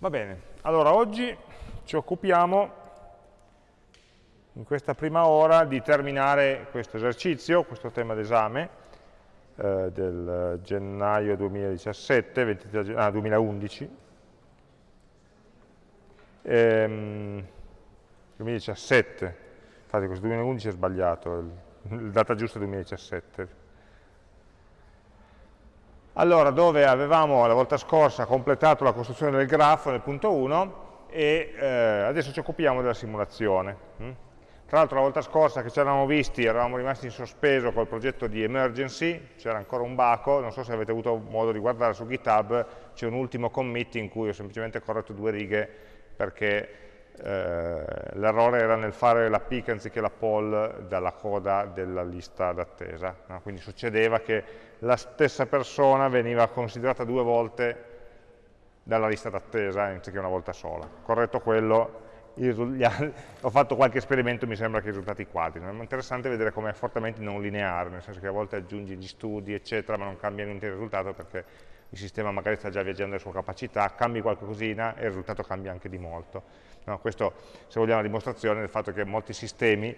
Va bene, allora oggi ci occupiamo in questa prima ora di terminare questo esercizio, questo tema d'esame eh, del gennaio 2017, 23, ah, 2011, ehm, 2017, infatti questo 2011 è sbagliato, il data giusta è 2017, allora, dove avevamo la volta scorsa completato la costruzione del grafo nel punto 1 e eh, adesso ci occupiamo della simulazione. Hm? Tra l'altro la volta scorsa che ci eravamo visti eravamo rimasti in sospeso col progetto di emergency, c'era ancora un baco, non so se avete avuto modo di guardare su GitHub, c'è un ultimo commit in cui ho semplicemente corretto due righe perché l'errore era nel fare la pick anziché la poll dalla coda della lista d'attesa. No? Quindi succedeva che la stessa persona veniva considerata due volte dalla lista d'attesa anziché una volta sola. Corretto quello, ho fatto qualche esperimento e mi sembra che i risultati quadri. È interessante vedere come è fortemente non lineare, nel senso che a volte aggiungi gli studi, eccetera, ma non cambia niente il risultato perché il sistema magari sta già viaggiando le sue capacità, cambi qualcosina e il risultato cambia anche di molto. No, questo, se vogliamo, è una dimostrazione del fatto che molti sistemi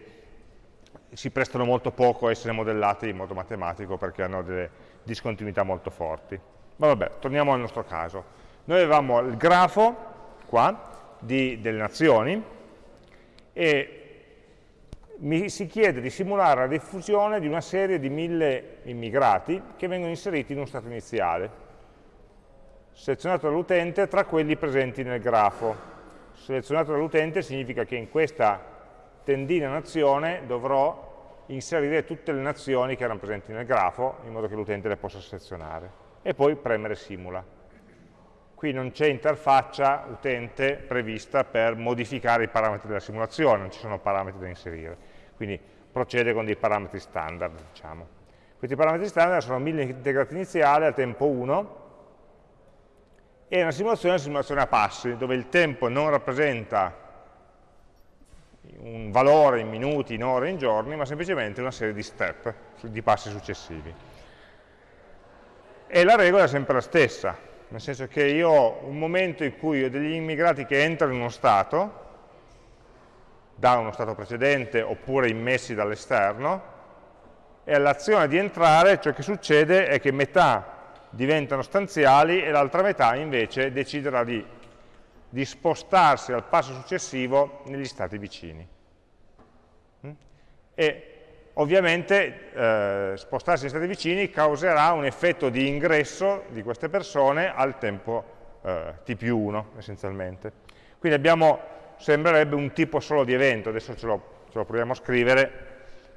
si prestano molto poco a essere modellati in modo matematico perché hanno delle discontinuità molto forti. Ma vabbè, torniamo al nostro caso. Noi avevamo il grafo, qua, di, delle nazioni e mi si chiede di simulare la diffusione di una serie di mille immigrati che vengono inseriti in uno stato iniziale, selezionato dall'utente tra quelli presenti nel grafo selezionato dall'utente significa che in questa tendina nazione dovrò inserire tutte le nazioni che erano presenti nel grafo in modo che l'utente le possa selezionare e poi premere simula. Qui non c'è interfaccia utente prevista per modificare i parametri della simulazione, non ci sono parametri da inserire, quindi procede con dei parametri standard. Diciamo. Questi parametri standard sono 1000 integrati iniziali al tempo 1, e una simulazione è una simulazione a passi, dove il tempo non rappresenta un valore in minuti, in ore, in giorni, ma semplicemente una serie di step, di passi successivi. E la regola è sempre la stessa, nel senso che io ho un momento in cui ho degli immigrati che entrano in uno stato, da uno stato precedente oppure immessi dall'esterno, e all'azione di entrare ciò che succede è che metà diventano stanziali e l'altra metà invece deciderà di, di, spostarsi al passo successivo negli stati vicini. Mm? E ovviamente eh, spostarsi negli stati vicini causerà un effetto di ingresso di queste persone al tempo eh, t più 1 essenzialmente. Quindi abbiamo, sembrerebbe un tipo solo di evento, adesso ce lo, ce lo proviamo a scrivere,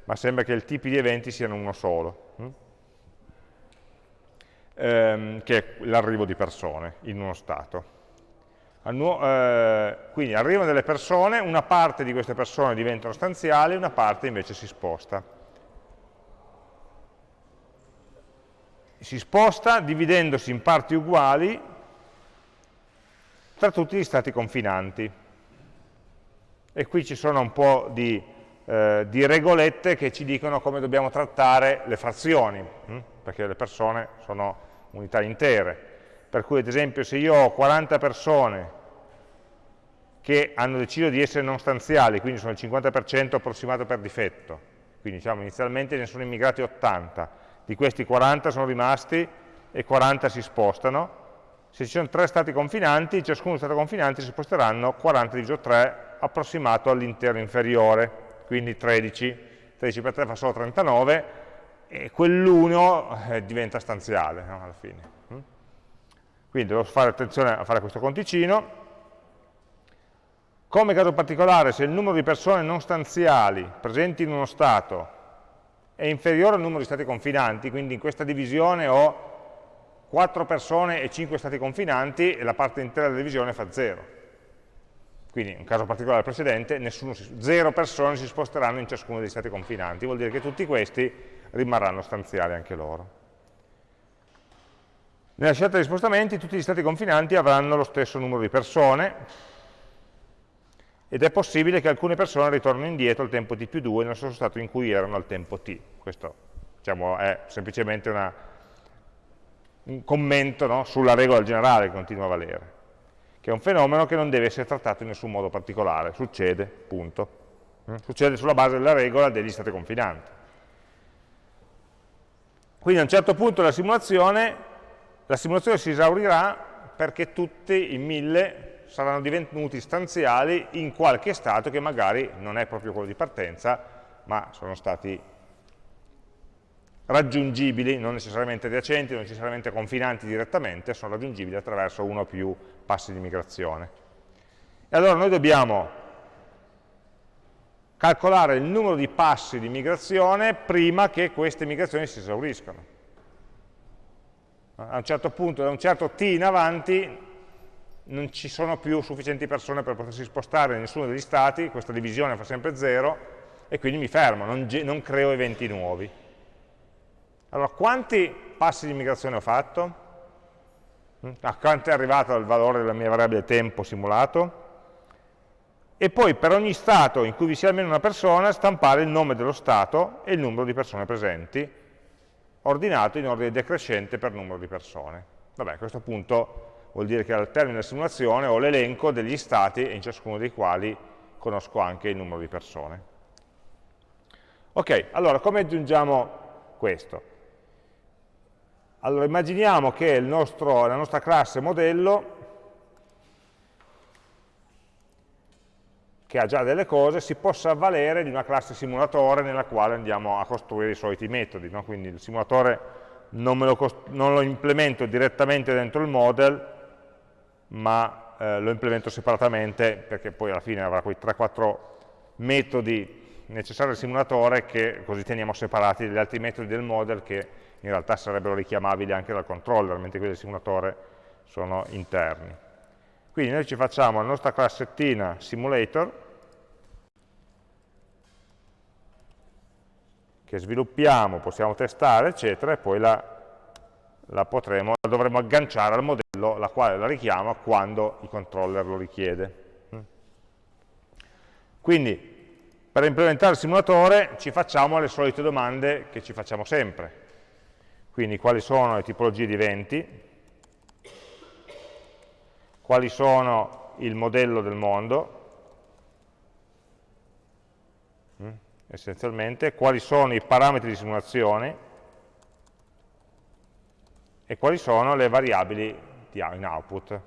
ma sembra che i tipi di eventi siano uno solo. Ehm, che è l'arrivo di persone in uno stato. Eh, quindi arrivano delle persone, una parte di queste persone diventano stanziali, una parte invece si sposta. Si sposta dividendosi in parti uguali tra tutti gli stati confinanti. E qui ci sono un po' di, eh, di regolette che ci dicono come dobbiamo trattare le frazioni. Hm? Perché le persone sono unità intere. Per cui ad esempio se io ho 40 persone che hanno deciso di essere non stanziali, quindi sono il 50% approssimato per difetto, quindi diciamo inizialmente ne sono immigrati 80, di questi 40 sono rimasti e 40 si spostano, se ci sono tre stati confinanti, ciascuno stato confinante si sposteranno 40 diviso 3 approssimato all'intero inferiore, quindi 13, 13 per 3 fa solo 39, e quell'1 eh, diventa stanziale no, alla fine. Mm? Quindi devo fare attenzione a fare questo conticino. Come caso particolare, se il numero di persone non stanziali presenti in uno stato è inferiore al numero di stati confinanti, quindi in questa divisione ho 4 persone e 5 stati confinanti e la parte intera della divisione fa 0. Quindi, in un caso particolare precedente, nessuno, 0 persone si sposteranno in ciascuno degli stati confinanti, vuol dire che tutti questi rimarranno stanziali anche loro. Nella scelta di spostamenti tutti gli stati confinanti avranno lo stesso numero di persone ed è possibile che alcune persone ritornino indietro al tempo t più 2 nello stesso stato in cui erano al tempo t. Questo diciamo, è semplicemente una, un commento no, sulla regola generale che continua a valere. che è un fenomeno che non deve essere trattato in nessun modo particolare, succede, punto. Mm? Succede sulla base della regola degli stati confinanti. Quindi a un certo punto della simulazione, la simulazione si esaurirà perché tutti i mille saranno divenuti stanziali in qualche stato che magari non è proprio quello di partenza, ma sono stati raggiungibili, non necessariamente adiacenti, non necessariamente confinanti direttamente, sono raggiungibili attraverso uno o più passi di migrazione. E allora noi dobbiamo calcolare il numero di passi di migrazione prima che queste migrazioni si esauriscano. A un certo punto, da un certo t in avanti, non ci sono più sufficienti persone per potersi spostare in nessuno degli stati, questa divisione fa sempre 0, e quindi mi fermo, non, non creo eventi nuovi. Allora, quanti passi di migrazione ho fatto? A quanto è arrivato il valore della mia variabile tempo simulato? E poi per ogni stato in cui vi sia almeno una persona, stampare il nome dello stato e il numero di persone presenti, ordinato in ordine decrescente per numero di persone. Vabbè, a questo punto vuol dire che al termine della simulazione ho l'elenco degli stati, in ciascuno dei quali conosco anche il numero di persone. Ok, allora come aggiungiamo questo? Allora immaginiamo che nostro, la nostra classe modello, che ha già delle cose, si possa avvalere di una classe simulatore nella quale andiamo a costruire i soliti metodi. No? Quindi il simulatore non, lo, non, lo, implemento direttamente dentro il model, ma eh, lo implemento separatamente, perché poi alla fine avrà quei 3-4 metodi necessari al simulatore che così teniamo separati dagli altri metodi del model che in realtà sarebbero richiamabili anche dal controller, mentre quelli del simulatore sono interni. Quindi noi ci facciamo la nostra classettina simulator, che sviluppiamo, possiamo testare, eccetera, e poi la, la, potremo, la dovremo agganciare al modello, la quale la richiama quando il controller lo richiede. Quindi, per implementare il simulatore ci facciamo le solite domande che ci facciamo sempre. Quindi quali sono le tipologie di eventi, quali sono il modello del mondo, mm, essenzialmente, quali sono i parametri di simulazione e quali sono le variabili in output.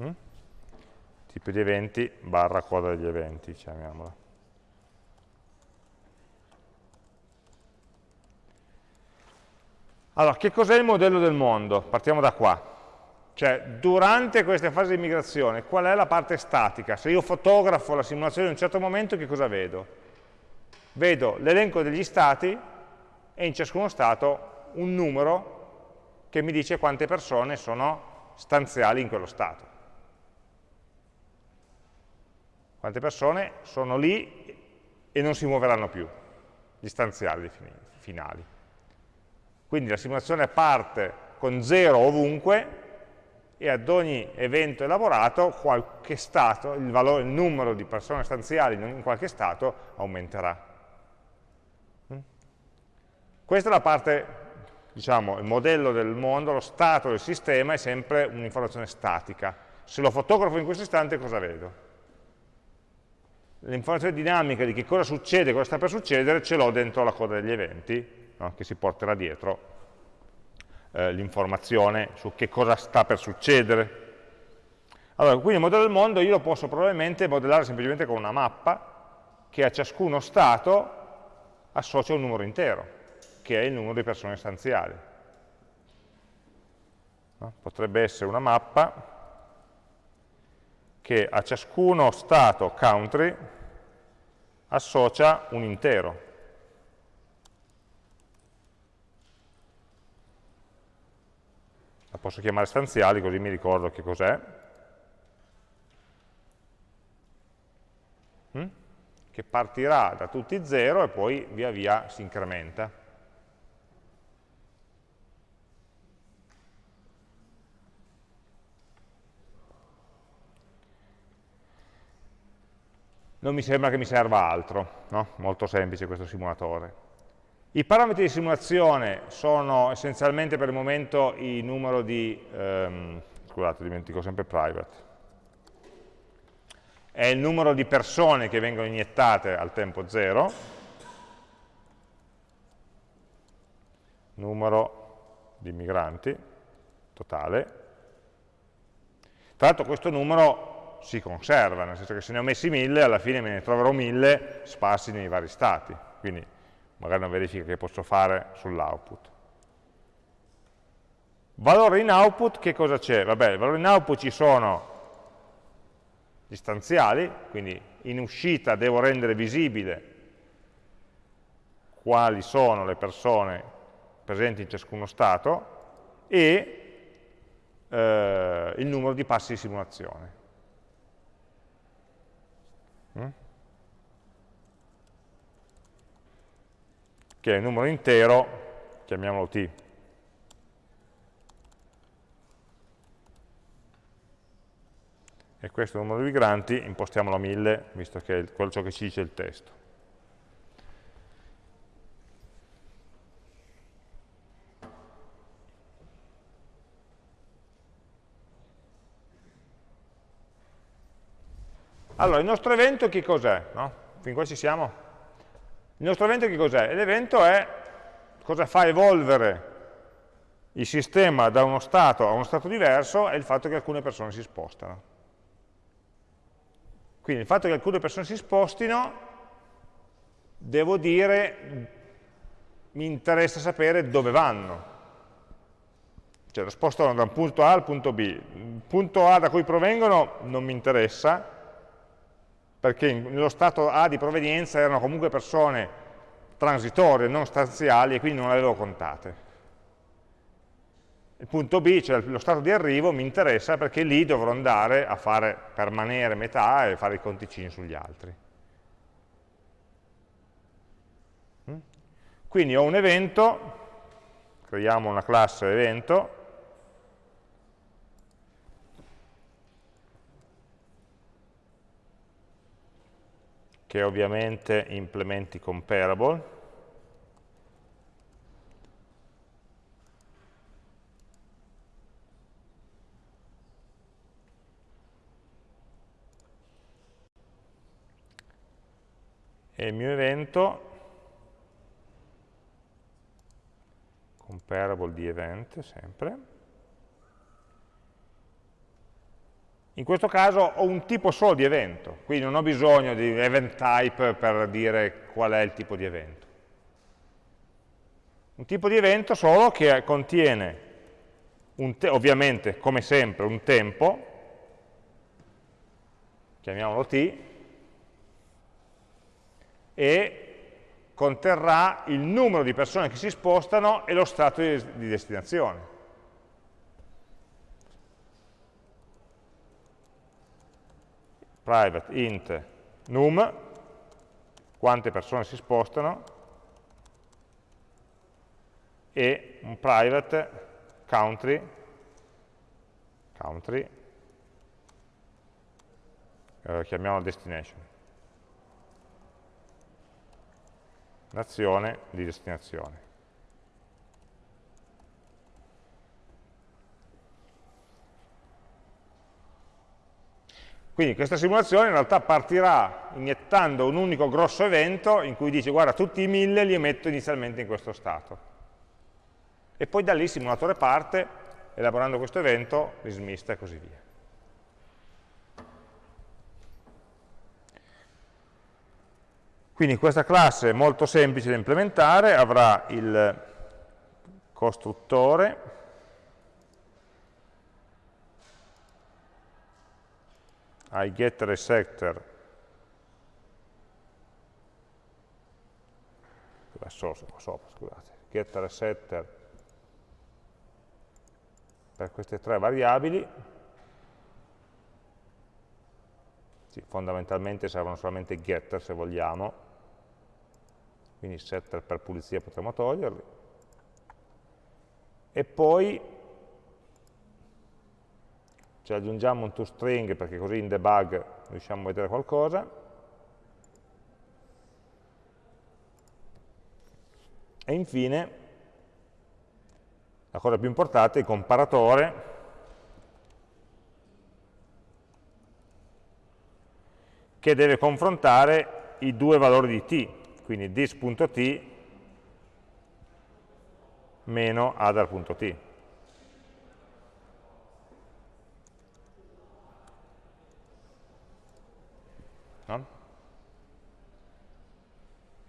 Mm? tipo di eventi barra coda degli eventi, chiamiamola. Allora, che cos'è il modello del mondo? Partiamo da qua. Cioè, durante queste fasi di migrazione, qual è la parte statica? Se io fotografo la simulazione in un certo momento, che cosa vedo? Vedo l'elenco degli stati e in ciascuno stato un numero che mi dice quante persone sono stanziali in quello stato. Quante persone sono lì e non si muoveranno più, gli stanziali finali. Quindi la simulazione parte con 0 ovunque e ad ogni evento elaborato qualche stato, il, valore, il numero di persone stanziali in qualche stato aumenterà. Mm? Questa è la parte, diciamo, il modello del mondo, lo stato del sistema è sempre un'informazione statica. Se lo fotografo in questo istante cosa vedo? L'informazione dinamica di che cosa succede, cosa sta per succedere, ce l'ho dentro la coda degli eventi, no? che si porterà dietro eh, l'informazione su che cosa sta per succedere. Allora, quindi il modello del mondo io lo posso probabilmente modellare semplicemente con una mappa che a ciascuno stato associa un numero intero, che è il numero di persone stanziali. No? Potrebbe essere una mappa che a ciascuno stato country associa un intero. La posso chiamare stanziali così mi ricordo che cos'è. Mm? Che partirà da tutti 0 e poi via via si incrementa. non mi sembra che mi serva altro, no? molto semplice questo simulatore. I parametri di simulazione sono essenzialmente per il momento il numero di, ehm, scusate dimentico sempre private, è il numero di persone che vengono iniettate al tempo zero, numero di migranti totale, tra l'altro questo numero si conserva, nel senso che se ne ho messi mille, alla fine me ne troverò mille sparsi nei vari stati, quindi magari una verifica che posso fare sull'output. Valore in output, che cosa c'è? Vabbè, il valore in output ci sono gli stanziali, quindi in uscita devo rendere visibile quali sono le persone presenti in ciascuno stato e eh, il numero di passi di simulazione. Mm? Che è un numero intero, chiamiamolo t. E questo numero di migranti impostiamolo a 1000, visto che è ciò che ci dice il testo. Allora, il nostro evento che cos'è? No? Fin qua ci siamo? Il nostro evento che cos'è? L'evento è cosa fa evolvere il sistema da uno stato a uno stato diverso è il fatto che alcune persone si spostano. Quindi il fatto che alcune persone si spostino, devo dire, mi interessa sapere dove vanno. Cioè lo spostano da un punto A al punto B. Il punto A da cui provengono non mi interessa, perché nello stato A di provenienza erano comunque persone transitorie, non stanziali, e quindi non le avevo contate. Il punto B, cioè lo stato di arrivo, mi interessa perché lì dovrò andare a fare permanere metà e fare i conticini sugli altri. Mm? Quindi ho un evento, creiamo una classe evento, che ovviamente implementi comparable, e il mio evento comparable di event sempre In questo caso ho un tipo solo di evento, quindi non ho bisogno di event type per dire qual è il tipo di evento. Un tipo di evento solo che contiene, ovviamente, come sempre, un tempo, chiamiamolo t, e conterrà il numero di persone che si spostano e lo stato di destinazione. Private int num, quante persone si spostano, e un private country, country eh, chiamiamolo destination, nazione di destinazione. Quindi questa simulazione in realtà partirà iniettando un unico grosso evento in cui dice guarda tutti i mille li metto inizialmente in questo stato. E poi da lì il simulatore parte, elaborando questo evento, li smista e così via. Quindi questa classe è molto semplice da implementare, avrà il costruttore, ai getter e setter sopra, scusate, getter e setter per queste tre variabili sì, fondamentalmente servono solamente getter se vogliamo. Quindi setter per pulizia potremmo toglierli. E poi cioè aggiungiamo un toString perché così in debug riusciamo a vedere qualcosa, e infine la cosa più importante, il comparatore, che deve confrontare i due valori di t, quindi dis.t meno adar.t.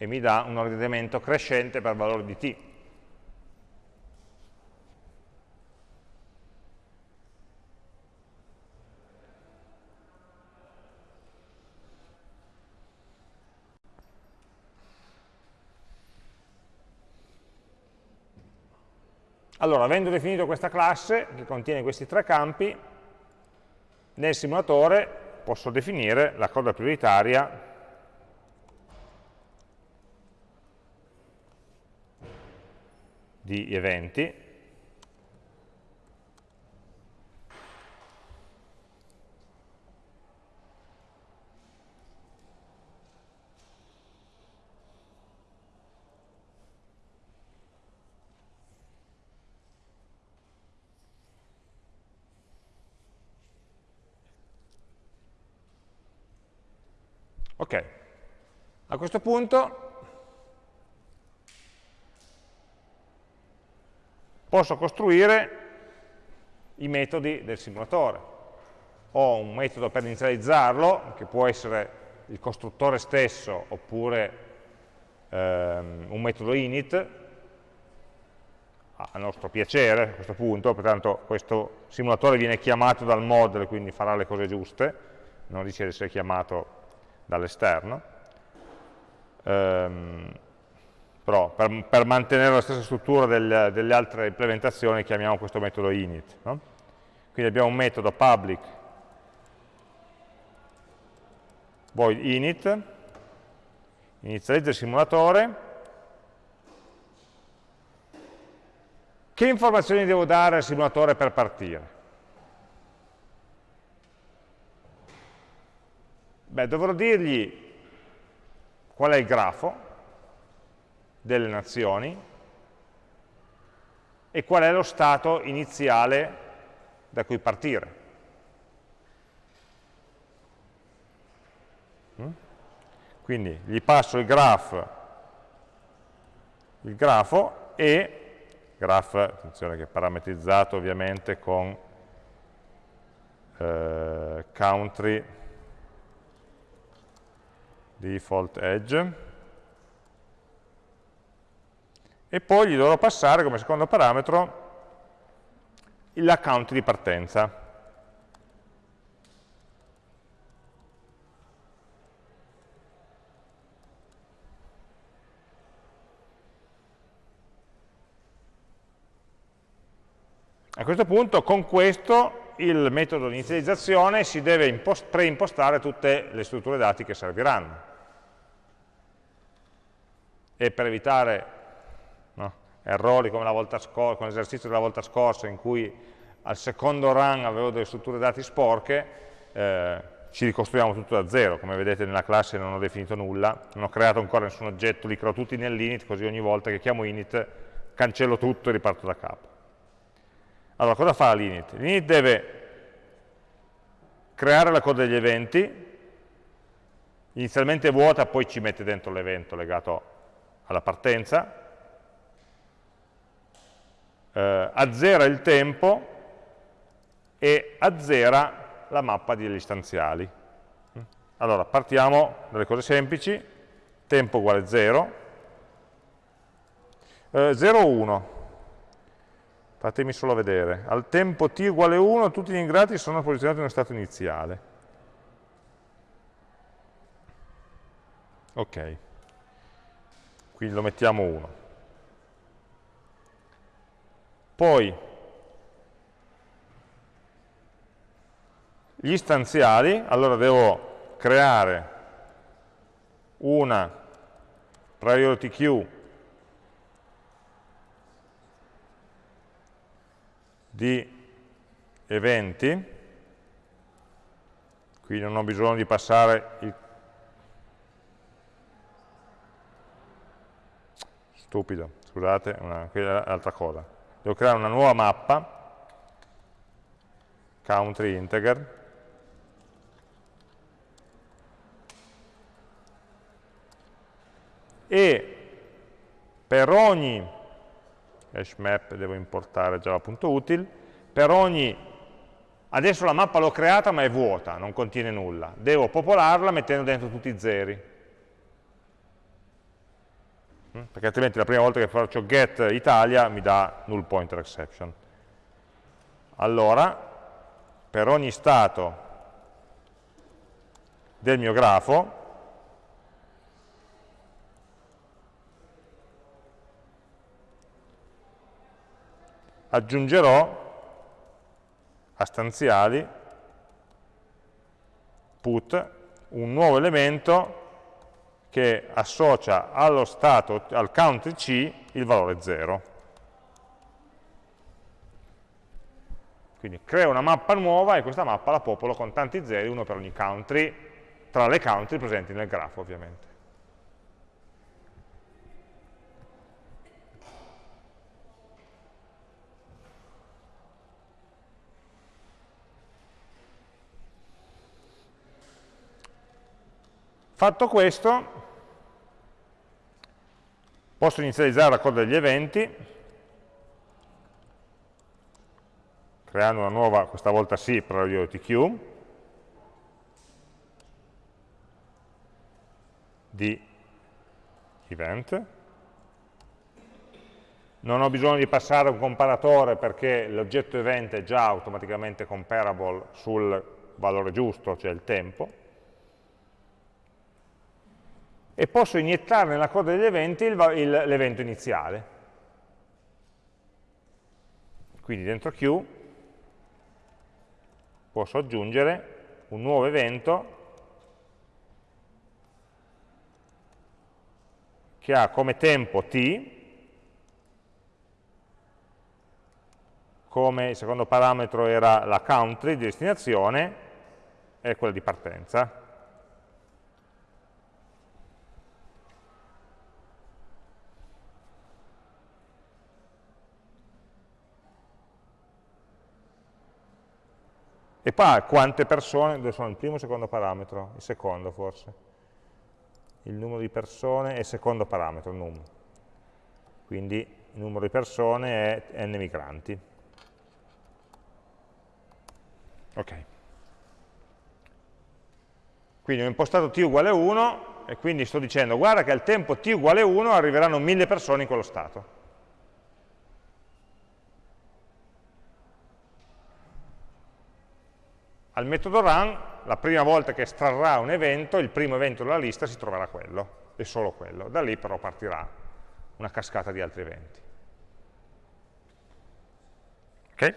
E mi dà un ordinamento crescente per valore di t. Allora, avendo definito questa classe, che contiene questi tre campi, nel simulatore posso definire la coda prioritaria di eventi, Ok, a questo punto posso costruire i metodi del simulatore. Ho un metodo per inizializzarlo, che può essere il costruttore stesso, oppure ehm, un metodo init, a nostro piacere a questo punto, pertanto questo simulatore viene chiamato dal model, quindi farà le cose giuste, non rischia di essere chiamato dall'esterno, ehm, però per, per, mantenere la stessa struttura del, delle altre implementazioni chiamiamo questo metodo init. No? Quindi abbiamo un metodo public void init, inizializza il simulatore, che informazioni devo dare al simulatore per partire? Beh, dovrò dirgli qual è il grafo delle nazioni e qual è lo stato iniziale da cui partire. Mm? Quindi gli passo il graph, il grafo e graph, attenzione che è parametrizzato ovviamente con eh, country default edge, e poi gli dovrò passare come secondo parametro l'account di partenza. A questo punto con questo il metodo di inizializzazione si deve preimpostare tutte le strutture dati che serviranno e per evitare errori come l'esercizio della volta scorsa in cui al secondo run avevo delle strutture dati sporche, eh, ci ricostruiamo tutto da zero, come vedete nella classe non ho definito nulla, non ho creato ancora nessun oggetto, li creo tutti nell'init, così ogni volta che chiamo init cancello tutto e riparto da capo. Allora, cosa fa l'init? L'init deve creare la coda degli eventi, inizialmente vuota, poi ci mette dentro l'evento legato alla partenza, eh, azzera il tempo e azzera la mappa degli istanziali. Allora, partiamo dalle cose semplici, tempo uguale 0, eh, 0, 1, fatemi solo vedere, al tempo t uguale 1 tutti gli ingrati sono posizionati in uno stato iniziale. Ok quindi lo mettiamo 1. Poi gli istanziali, allora devo creare una priority queue di eventi, qui non ho bisogno di passare il stupido, scusate, una, è l'altra cosa. Devo creare una nuova mappa, country integer, e per ogni hash map devo importare java.util, per ogni, adesso la mappa l'ho creata ma è vuota, non contiene nulla, devo popolarla mettendo dentro tutti i zeri? Perché altrimenti la prima volta che faccio get Italia mi dà null pointer exception. Allora, per ogni stato del mio grafo, aggiungerò a stanziali put un nuovo elemento che associa allo stato, al country C, il valore 0. Quindi creo una mappa nuova e questa mappa la popolo con tanti zeri, uno per ogni country, tra le country presenti nel grafo ovviamente. Fatto questo, Posso inizializzare la coda degli eventi, creando una nuova, questa volta sì, però io TQ, di event. Non ho bisogno di passare un comparatore perché l'oggetto event è già automaticamente comparable sul valore giusto, cioè il tempo e posso iniettare nella coda degli eventi l'evento iniziale. Quindi dentro Q posso aggiungere un nuovo evento che ha come tempo t, come il secondo parametro era la country di destinazione e quella di partenza. E poi quante persone, dove sono il primo e il secondo parametro? Il secondo forse. Il numero di persone è il secondo parametro, num. Quindi il numero di persone è n migranti. Ok. Quindi ho impostato t uguale 1 e quindi sto dicendo guarda che al tempo t uguale 1 arriveranno 1000 persone in quello stato. Al metodo run, la prima volta che estrarrà un evento, il primo evento della lista si troverà quello, e solo quello. Da lì però partirà una cascata di altri eventi. Ok?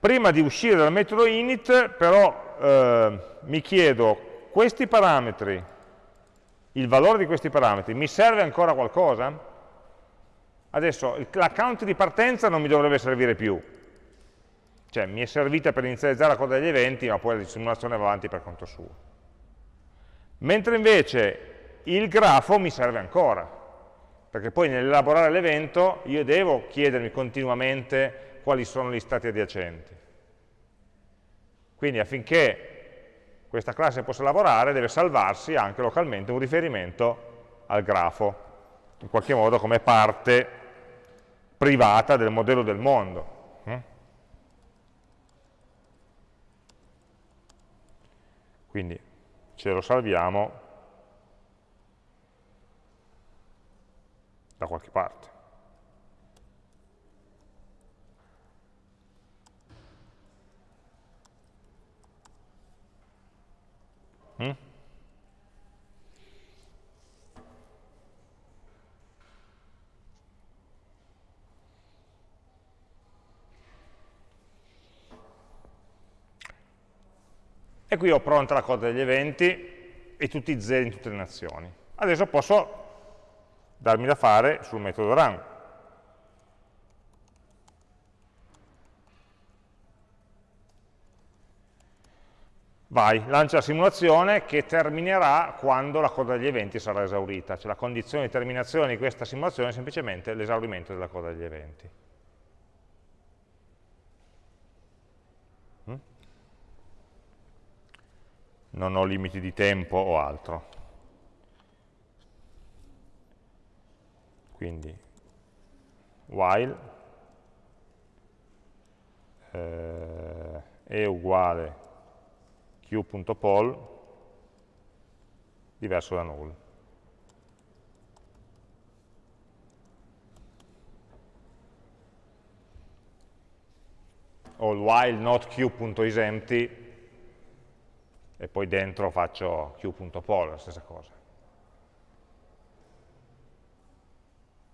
Prima di uscire dal metodo init, però, eh, mi chiedo, questi parametri, il valore di questi parametri, mi serve ancora qualcosa? Adesso, l'account di partenza non mi dovrebbe servire più, cioè mi è servita per inizializzare la coda degli eventi, ma poi la simulazione va avanti per conto suo. Mentre invece il grafo mi serve ancora, perché poi nell'elaborare l'evento io devo chiedermi continuamente quali sono gli stati adiacenti. Quindi affinché questa classe possa lavorare deve salvarsi anche localmente un riferimento al grafo, in qualche modo come parte privata del modello del mondo. Quindi ce lo salviamo da qualche parte. Mm? E qui ho pronta la coda degli eventi e tutti i zeri in tutte le nazioni. Adesso posso darmi da fare sul metodo run. vai, lancia la simulazione che terminerà quando la coda degli eventi sarà esaurita, cioè la condizione di terminazione di questa simulazione è semplicemente l'esaurimento della coda degli eventi. Non ho limiti di tempo o altro. Quindi, while eh, è uguale q.poll diverso da null. O il while not q.isempty e poi dentro faccio q.poll, la stessa cosa.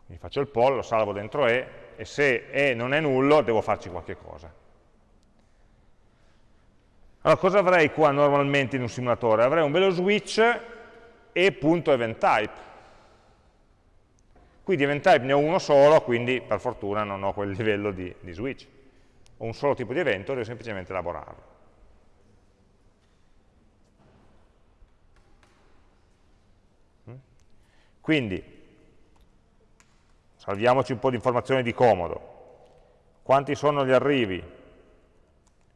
Quindi faccio il poll, lo salvo dentro E e se E non è nullo devo farci qualche cosa. Allora, cosa avrei qua normalmente in un simulatore? Avrei un bello switch e.eventtype. Qui di eventtype ne ho uno solo, quindi per fortuna non ho quel livello di, di switch. Ho un solo tipo di evento, devo semplicemente elaborarlo. Quindi, salviamoci un po' di informazioni di comodo. Quanti sono gli arrivi?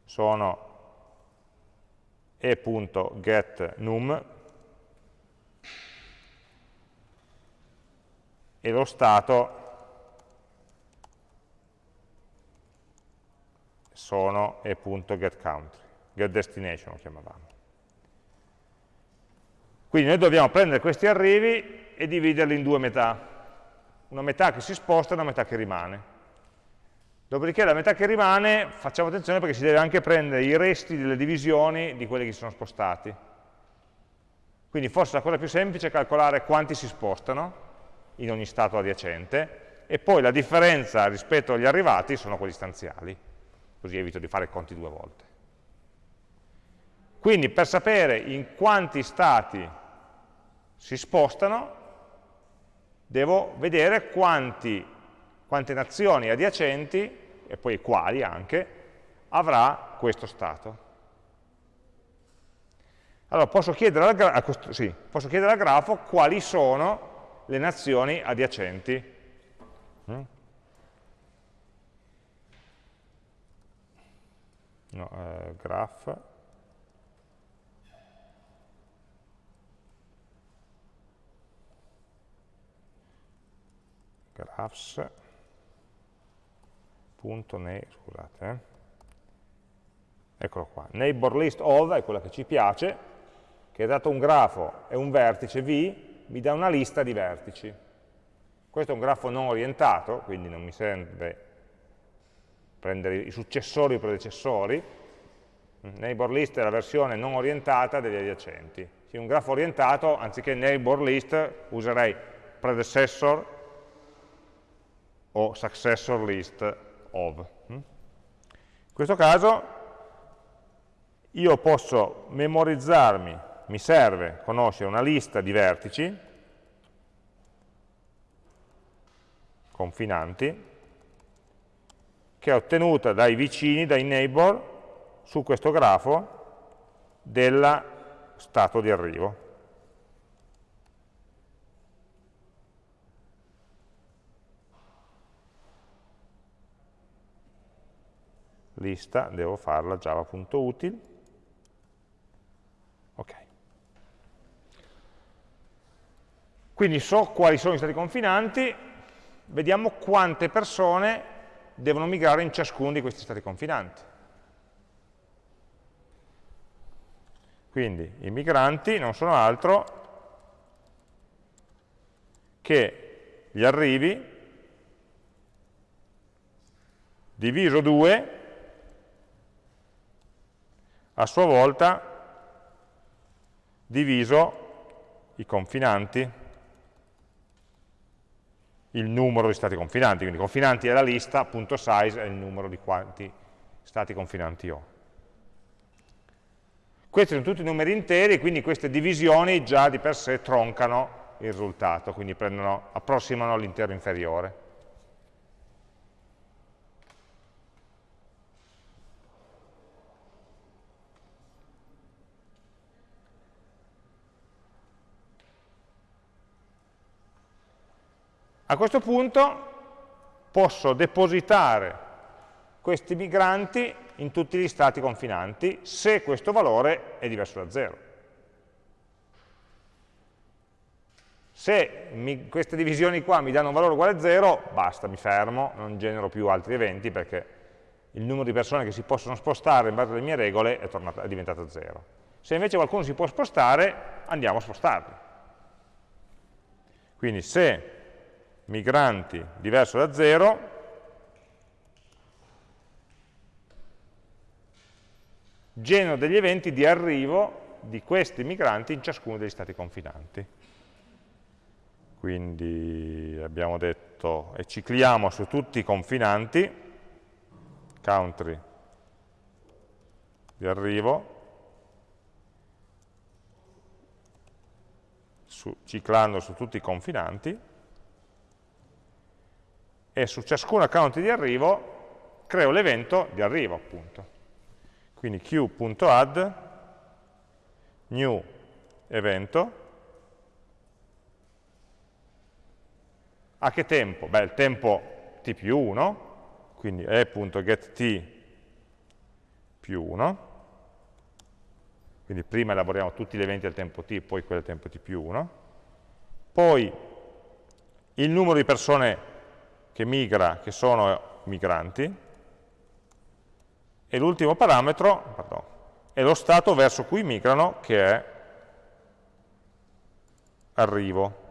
Sono e.getNum e lo stato sono e.getCountry, getDestination lo chiamavamo. Quindi noi dobbiamo prendere questi arrivi e dividerli in due metà, una metà che si sposta e una metà che rimane. Dopodiché la metà che rimane, facciamo attenzione perché si deve anche prendere i resti delle divisioni di quelli che si sono spostati. Quindi forse la cosa più semplice è calcolare quanti si spostano in ogni stato adiacente e poi la differenza rispetto agli arrivati sono quelli stanziali, così evito di fare conti due volte. Quindi per sapere in quanti stati si spostano, devo vedere quanti, quante nazioni adiacenti e poi quali anche, avrà questo stato. Allora posso chiedere, al grafo, sì, posso chiedere al grafo quali sono le nazioni adiacenti. Mm? No, eh, graph. Graphs punto ne, scusate, eh. eccolo qua, neighbor list of è quella che ci piace, che dato un grafo e un vertice V, mi dà una lista di vertici. Questo è un grafo non orientato, quindi non mi serve prendere i successori o i predecessori, neighbor list è la versione non orientata degli adiacenti. In un grafo orientato, anziché neighbor list, userei predecessor o successor list of. Mm? In questo caso io posso memorizzarmi, mi serve conoscere una lista di vertici confinanti che è ottenuta dai vicini, dai neighbor, su questo grafo del stato di arrivo. Lista, devo farla java.util, ok. Quindi so quali sono i stati confinanti, vediamo quante persone devono migrare in ciascuno di questi stati confinanti. Quindi i migranti non sono altro che gli arrivi diviso 2 a sua volta diviso i confinanti, il numero di stati confinanti, quindi confinanti è la lista, punto size è il numero di quanti stati confinanti ho. Questi sono tutti numeri interi, quindi queste divisioni già di per sé troncano il risultato, quindi prendono, approssimano all'intero inferiore. A questo punto posso depositare questi migranti in tutti gli stati confinanti se questo valore è diverso da 0. Se mi, queste divisioni qua mi danno un valore uguale a 0, basta, mi fermo, non genero più altri eventi perché il numero di persone che si possono spostare in base alle mie regole è, tornato, è diventato 0. Se invece qualcuno si può spostare, andiamo a spostarli. Quindi se migranti diverso da 0, genero degli eventi di arrivo di questi migranti in ciascuno degli stati confinanti. Quindi abbiamo detto, e cicliamo su tutti i confinanti, country di arrivo, su, ciclando su tutti i confinanti, e su ciascun account di arrivo creo l'evento di arrivo, appunto. Quindi q.add new evento a che tempo? Beh, il tempo t più 1 quindi e.getT più 1, quindi prima elaboriamo tutti gli eventi al tempo t, poi quelli al tempo t più 1, poi il numero di persone che migra, che sono migranti, e l'ultimo parametro pardon, è lo stato verso cui migrano, che è arrivo.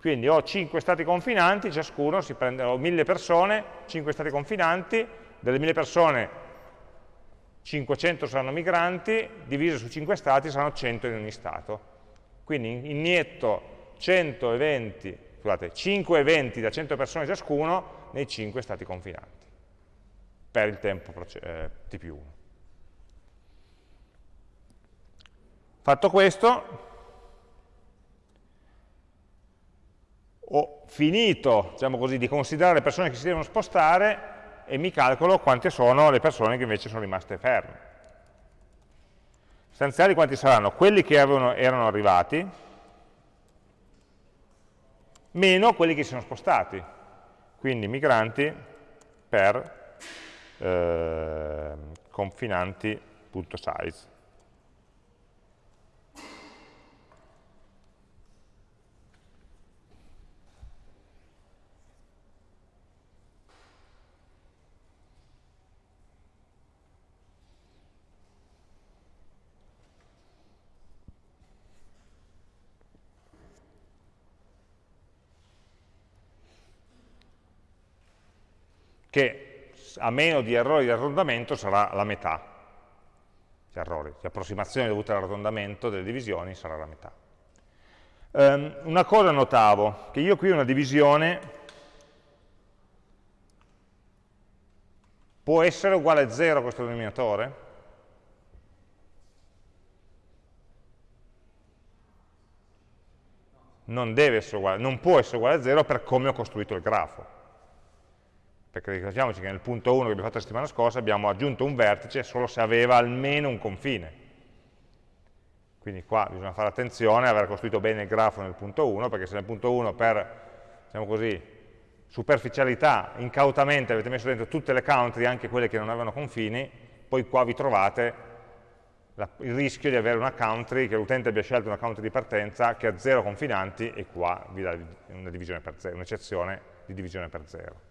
Quindi ho 5 stati confinanti, ciascuno si prende, ho 1000 persone, 5 stati confinanti, delle 1000 persone 500 saranno migranti, divise su 5 stati saranno 100 in ogni stato. Quindi inietto 100 eventi, scusate, 5 eventi da 100 persone ciascuno nei 5 stati confinanti, per il tempo eh, t più 1. Fatto questo, ho finito, diciamo così, di considerare le persone che si devono spostare e mi calcolo quante sono le persone che invece sono rimaste ferme. Stanziali quanti saranno? Quelli che avevano, erano arrivati, meno quelli che si sono spostati. Quindi migranti per eh, confinanti.size. che a meno di errori di arrotondamento sarà la metà. Gli errori, le approssimazioni dovute all'arrotondamento delle divisioni sarà la metà. Um, una cosa notavo, che io qui una divisione può essere uguale a 0 questo denominatore? Non deve essere uguale, non può essere uguale a 0 per come ho costruito il grafo perché ricordiamoci che nel punto 1 che abbiamo fatto la settimana scorsa abbiamo aggiunto un vertice solo se aveva almeno un confine. Quindi qua bisogna fare attenzione a aver costruito bene il grafo nel punto 1, perché se nel punto 1 per, diciamo così, superficialità, incautamente avete messo dentro tutte le country, anche quelle che non avevano confini, poi qua vi trovate la, il rischio di avere una country, che l'utente abbia scelto una country di partenza che ha zero confinanti e qua vi dà un'eccezione di divisione per zero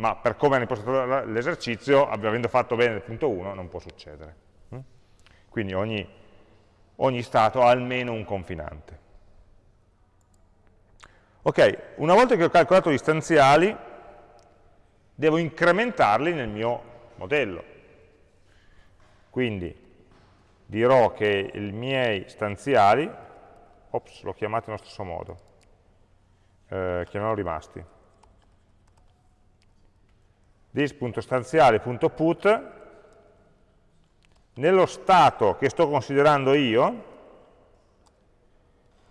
ma per come hanno impostato l'esercizio, avendo fatto bene il punto 1, non può succedere. Mm? Quindi ogni, ogni stato ha almeno un confinante. Ok, una volta che ho calcolato gli stanziali, devo incrementarli nel mio modello. Quindi dirò che i miei stanziali, ops, l'ho chiamato nello stesso modo, eh, chiamiamolo rimasti, this.stanziale.put nello stato che sto considerando io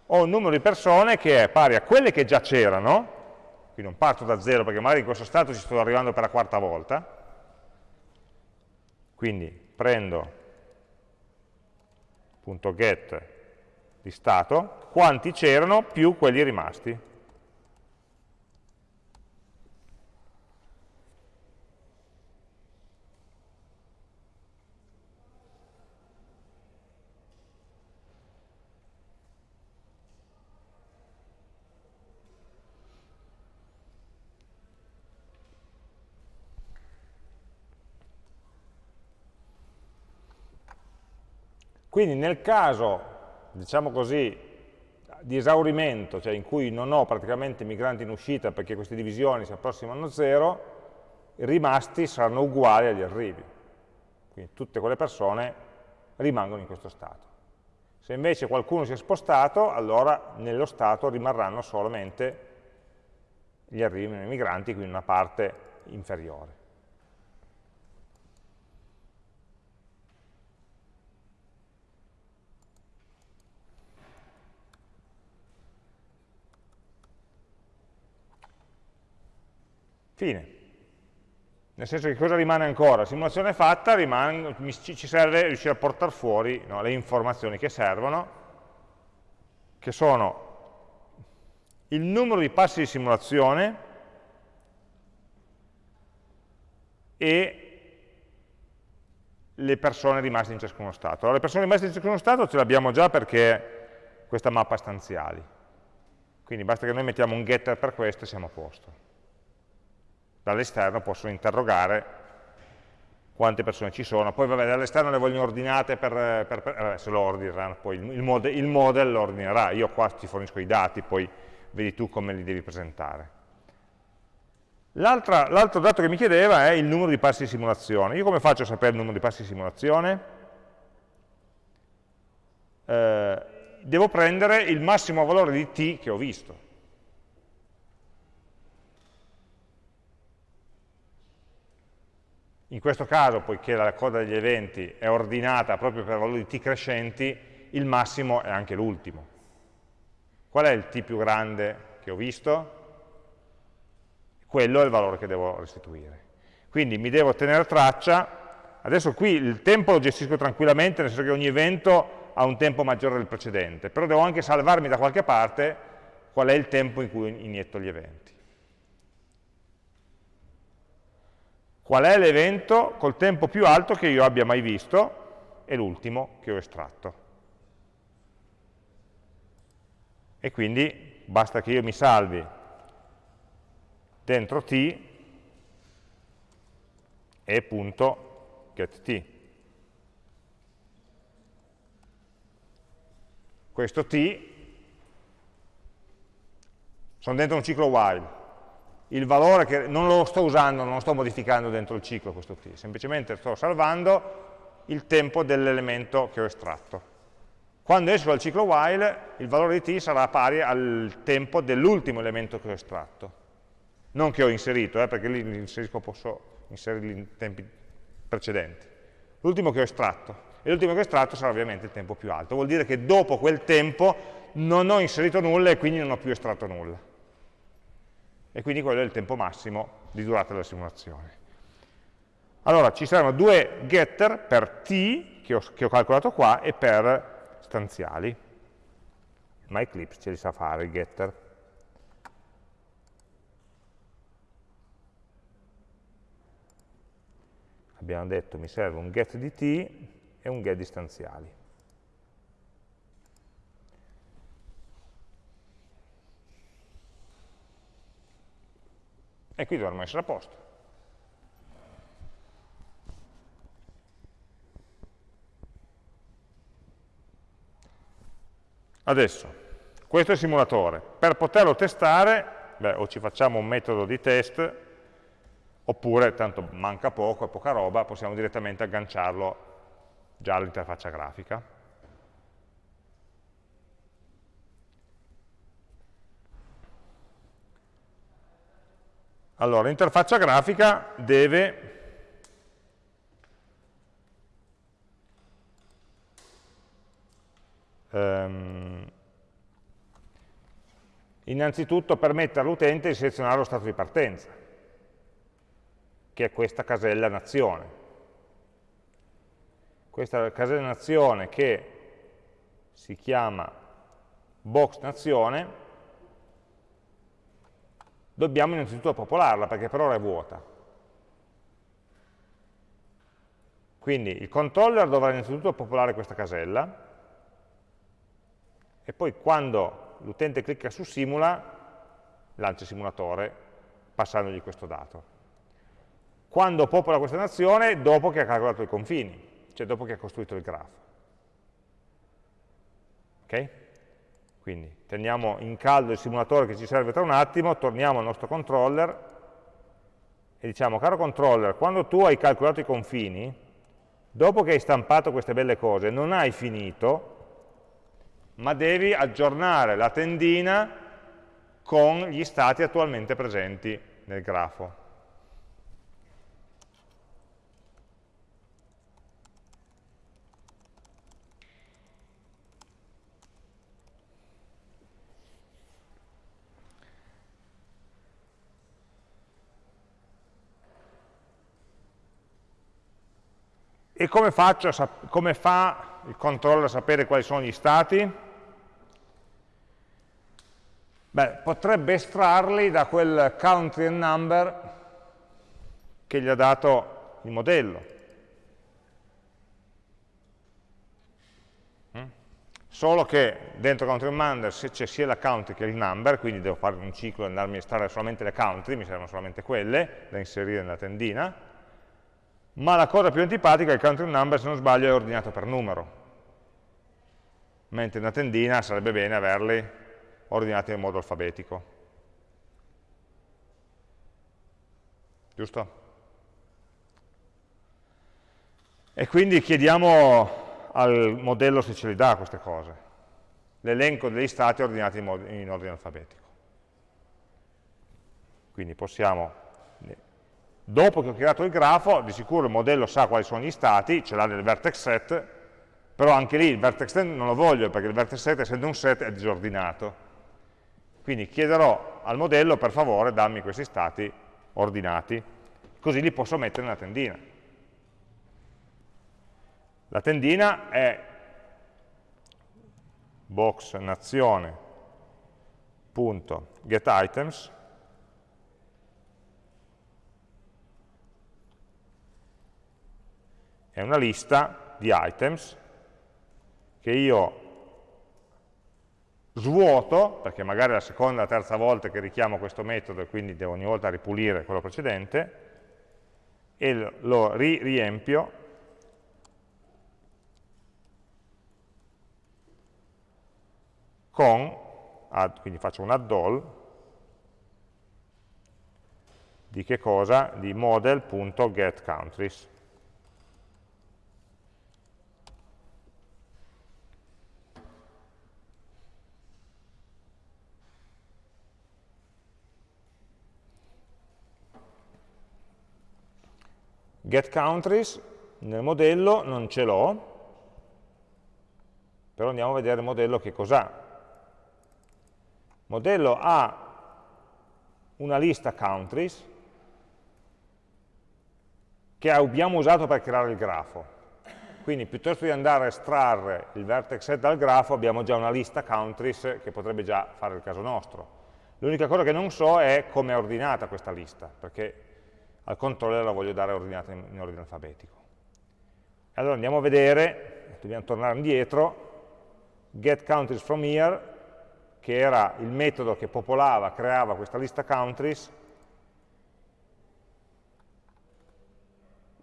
ho un numero di persone che è pari a quelle che già c'erano, quindi non parto da zero perché magari in questo stato ci sto arrivando per la quarta volta, quindi prendo punto .get di stato, quanti c'erano più quelli rimasti. Quindi nel caso, diciamo così, di esaurimento, cioè in cui non ho praticamente migranti in uscita perché queste divisioni si approssimano a zero, i rimasti saranno uguali agli arrivi. Quindi tutte quelle persone rimangono in questo stato. Se invece qualcuno si è spostato, allora nello stato rimarranno solamente gli arrivi migranti, quindi una parte inferiore. Fine. Nel senso che cosa rimane ancora? La simulazione fatta, rimane, ci serve riuscire a portare fuori no, le informazioni che servono, che sono il numero di passi di simulazione e le persone rimaste in ciascuno stato. Allora, le persone rimaste in ciascuno stato ce l'abbiamo già perché questa mappa stanziali. Quindi basta che noi mettiamo un getter per questo e siamo a posto dall'esterno possono interrogare quante persone ci sono, poi vabbè dall'esterno le vogliono ordinate per, per, per se lo ordineranno, poi il, il, model, il model lo ordinerà, io qua ti fornisco i dati, poi vedi tu come li devi presentare. L'altro dato che mi chiedeva è il numero di passi di simulazione. Io come faccio a sapere il numero di passi di simulazione? Eh, devo prendere il massimo valore di t che ho visto. In questo caso, poiché la coda degli eventi è ordinata proprio per valori t crescenti, il massimo è anche l'ultimo. Qual è il t più grande che ho visto? Quello è il valore che devo restituire. Quindi mi devo tenere traccia, adesso qui il tempo lo gestisco tranquillamente, nel senso che ogni evento ha un tempo maggiore del precedente, però devo anche salvarmi da qualche parte qual è il tempo in cui inietto gli eventi. Qual è l'evento col tempo più alto che io abbia mai visto e l'ultimo che ho estratto. E quindi basta che io mi salvi dentro t e punto getT. Questo t sono dentro un ciclo while, il valore che non lo sto usando, non lo sto modificando dentro il ciclo questo t, semplicemente sto salvando il tempo dell'elemento che ho estratto. Quando esco dal ciclo while, il valore di t sarà pari al tempo dell'ultimo elemento che ho estratto. Non che ho inserito, eh, perché lì inserisco, posso inserirli in tempi precedenti. L'ultimo che ho estratto. E l'ultimo che ho estratto sarà ovviamente il tempo più alto. Vuol dire che dopo quel tempo non ho inserito nulla e quindi non ho più estratto nulla e quindi quello è il tempo massimo di durata della simulazione. Allora ci saranno due getter per t, che ho, che ho calcolato qua, e per stanziali. Ma Eclipse ce li sa fare i getter. Abbiamo detto mi serve un get di t e un get di stanziali. E qui dovremmo essere a posto. Adesso, questo è il simulatore. Per poterlo testare, beh, o ci facciamo un metodo di test, oppure, tanto manca poco, è poca roba, possiamo direttamente agganciarlo già all'interfaccia grafica. Allora, l'interfaccia grafica deve ehm, Innanzitutto permette all'utente di selezionare lo stato di partenza, che è questa casella nazione. Questa casella nazione che si chiama box nazione, dobbiamo innanzitutto popolarla, perché per ora è vuota. Quindi il controller dovrà innanzitutto popolare questa casella, e poi quando l'utente clicca su simula, lancia il simulatore passandogli questo dato. Quando popola questa nazione? Dopo che ha calcolato i confini, cioè dopo che ha costruito il grafo. Ok? Quindi teniamo in caldo il simulatore che ci serve tra un attimo, torniamo al nostro controller e diciamo, caro controller, quando tu hai calcolato i confini, dopo che hai stampato queste belle cose, non hai finito, ma devi aggiornare la tendina con gli stati attualmente presenti nel grafo. E come, come fa il controller a sapere quali sono gli stati? Beh, potrebbe estrarli da quel country and number che gli ha dato il modello. Mm? Solo che dentro country and number c'è sia la country che il number, quindi devo fare un ciclo e andarmi a estrarre solamente le country, mi servono solamente quelle da inserire nella tendina, ma la cosa più antipatica è il country number, se non sbaglio, è ordinato per numero, mentre una tendina sarebbe bene averli ordinati in modo alfabetico. Giusto? E quindi chiediamo al modello se ce li dà queste cose, l'elenco degli stati ordinati in, in ordine alfabetico. Quindi possiamo Dopo che ho creato il grafo, di sicuro il modello sa quali sono gli stati, ce l'ha nel vertex set, però anche lì il vertex set non lo voglio, perché il vertex set, essendo un set, è disordinato. Quindi chiederò al modello, per favore, dammi questi stati ordinati, così li posso mettere nella tendina. La tendina è box nazione.getItems è una lista di items che io svuoto, perché magari è la seconda o la terza volta che richiamo questo metodo e quindi devo ogni volta ripulire quello precedente, e lo ri riempio con, add, quindi faccio un add all, di che cosa? Di model.getCountries. Get countries nel modello non ce l'ho, però andiamo a vedere il modello che cos'ha. Il modello ha una lista countries che abbiamo usato per creare il grafo. Quindi piuttosto di andare a estrarre il vertex set dal grafo abbiamo già una lista countries che potrebbe già fare il caso nostro. L'unica cosa che non so è come è ordinata questa lista, perché al controller la voglio dare ordinata in, in ordine alfabetico. Allora andiamo a vedere, dobbiamo tornare indietro, get countries from here, che era il metodo che popolava, creava questa lista countries,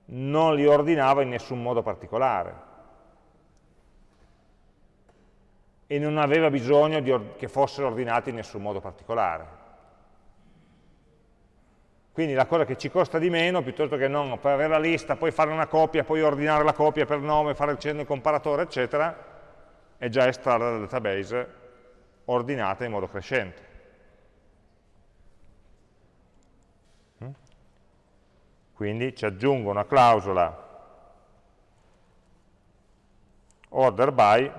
non li ordinava in nessun modo particolare e non aveva bisogno che fossero ordinati in nessun modo particolare. Quindi la cosa che ci costa di meno, piuttosto che non per avere la lista, poi fare una copia, poi ordinare la copia per nome, fare il cenno il comparatore, eccetera, è già estrarre dal database ordinata in modo crescente. Mm? Quindi ci aggiungo una clausola order by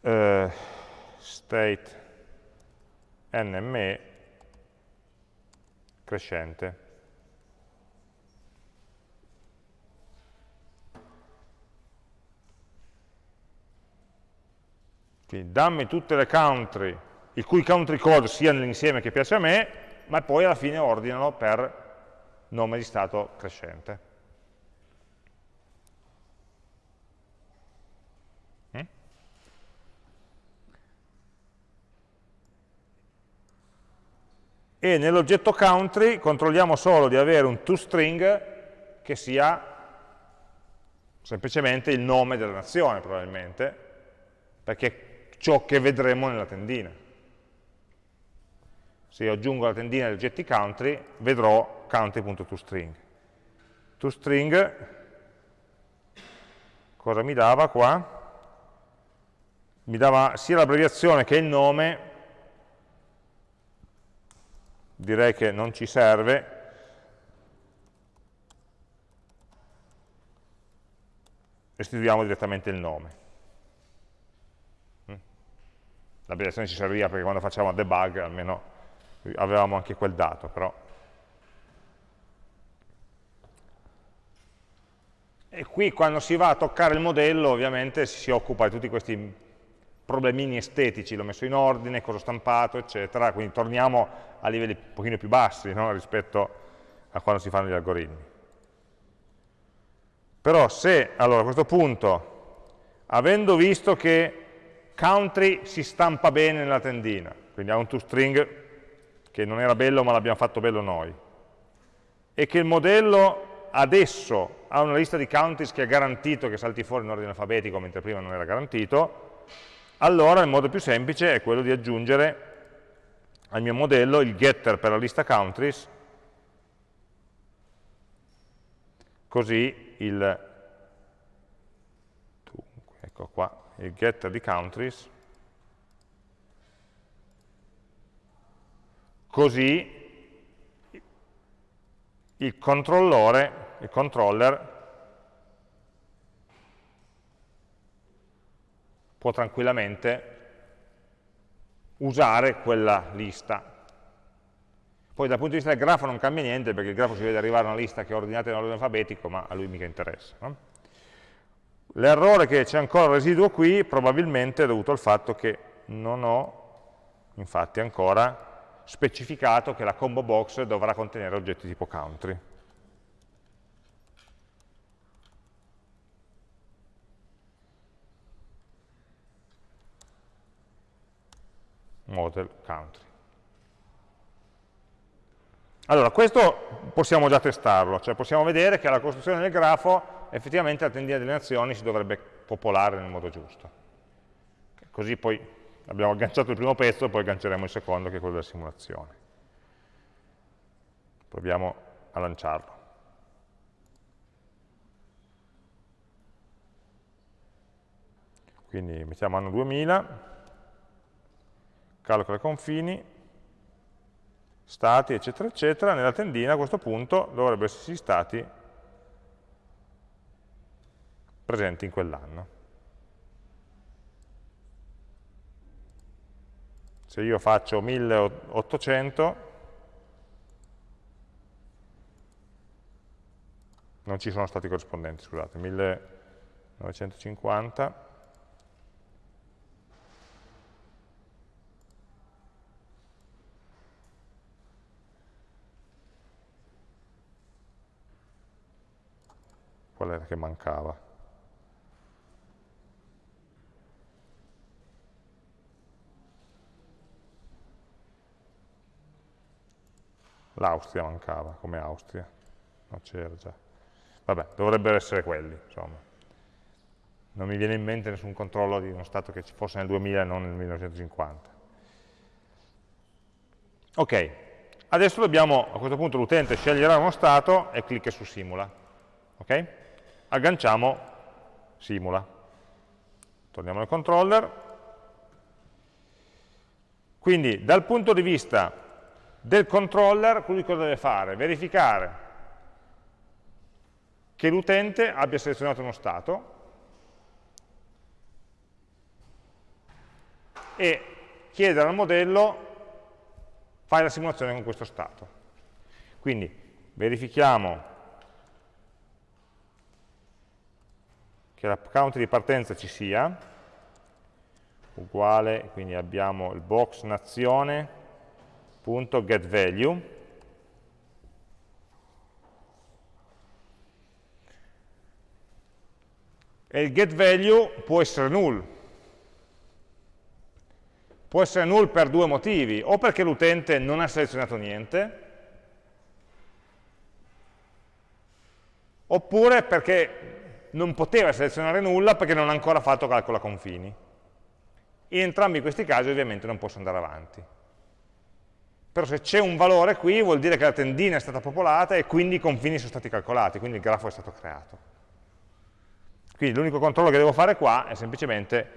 eh, state nme crescente. Quindi dammi tutte le country, il cui country code sia nell'insieme che piace a me, ma poi alla fine ordinano per nome di stato crescente. E nell'oggetto country controlliamo solo di avere un toString che sia semplicemente il nome della nazione probabilmente, perché ciò che vedremo nella tendina. Se io aggiungo la tendina degli oggetti country, vedrò country.toString. ToString, cosa mi dava qua? Mi dava sia l'abbreviazione che il nome, direi che non ci serve, restituiamo direttamente il nome. l'abbreviazione ci serviva perché quando facciamo debug almeno avevamo anche quel dato, però. E qui quando si va a toccare il modello ovviamente si occupa di tutti questi problemini estetici, l'ho messo in ordine, cosa ho stampato, eccetera, quindi torniamo a livelli un pochino più bassi no? rispetto a quando si fanno gli algoritmi. Però se, allora a questo punto, avendo visto che country si stampa bene nella tendina, quindi ha un toString che non era bello ma l'abbiamo fatto bello noi, e che il modello adesso ha una lista di countries che è garantito che salti fuori in ordine alfabetico mentre prima non era garantito, allora il modo più semplice è quello di aggiungere al mio modello il getter per la lista countries, così il, ecco qua, il getter di countries, così il controllore, il controller può tranquillamente usare quella lista. Poi dal punto di vista del grafo non cambia niente perché il grafo si vede arrivare a una lista che è ordinata in ordine alfabetico, ma a lui mica interessa. No? L'errore che c'è ancora residuo qui probabilmente è dovuto al fatto che non ho, infatti ancora, specificato che la combo box dovrà contenere oggetti tipo country. Model country. Allora, questo possiamo già testarlo, cioè possiamo vedere che alla costruzione del grafo effettivamente la tendina delle nazioni si dovrebbe popolare nel modo giusto. Così poi abbiamo agganciato il primo pezzo, poi agganceremo il secondo che è quello della simulazione. Proviamo a lanciarlo. Quindi mettiamo anno 2000, calcola i confini, stati, eccetera, eccetera, nella tendina a questo punto dovrebbero esserci stati presenti in quell'anno. Se io faccio 1800, non ci sono stati corrispondenti, scusate, 1950, qual era che mancava? L'Austria mancava, come Austria. No, c'era già. Vabbè, dovrebbero essere quelli, insomma. Non mi viene in mente nessun controllo di uno Stato che ci fosse nel 2000 e non nel 1950. Ok, adesso dobbiamo, a questo punto l'utente sceglierà uno Stato e clicca su Simula. Ok? Agganciamo Simula. Torniamo al controller. Quindi, dal punto di vista del controller, lui cosa deve fare? Verificare che l'utente abbia selezionato uno stato e chiedere al modello fai la simulazione con questo stato. Quindi verifichiamo che la country di partenza ci sia, uguale, quindi abbiamo il box nazione.getValue, e il getValue può essere null. Può essere null per due motivi, o perché l'utente non ha selezionato niente, oppure perché non poteva selezionare nulla perché non ha ancora fatto calcolo a confini. In entrambi questi casi ovviamente non posso andare avanti. Però se c'è un valore qui vuol dire che la tendina è stata popolata e quindi i confini sono stati calcolati, quindi il grafo è stato creato. Quindi l'unico controllo che devo fare qua è semplicemente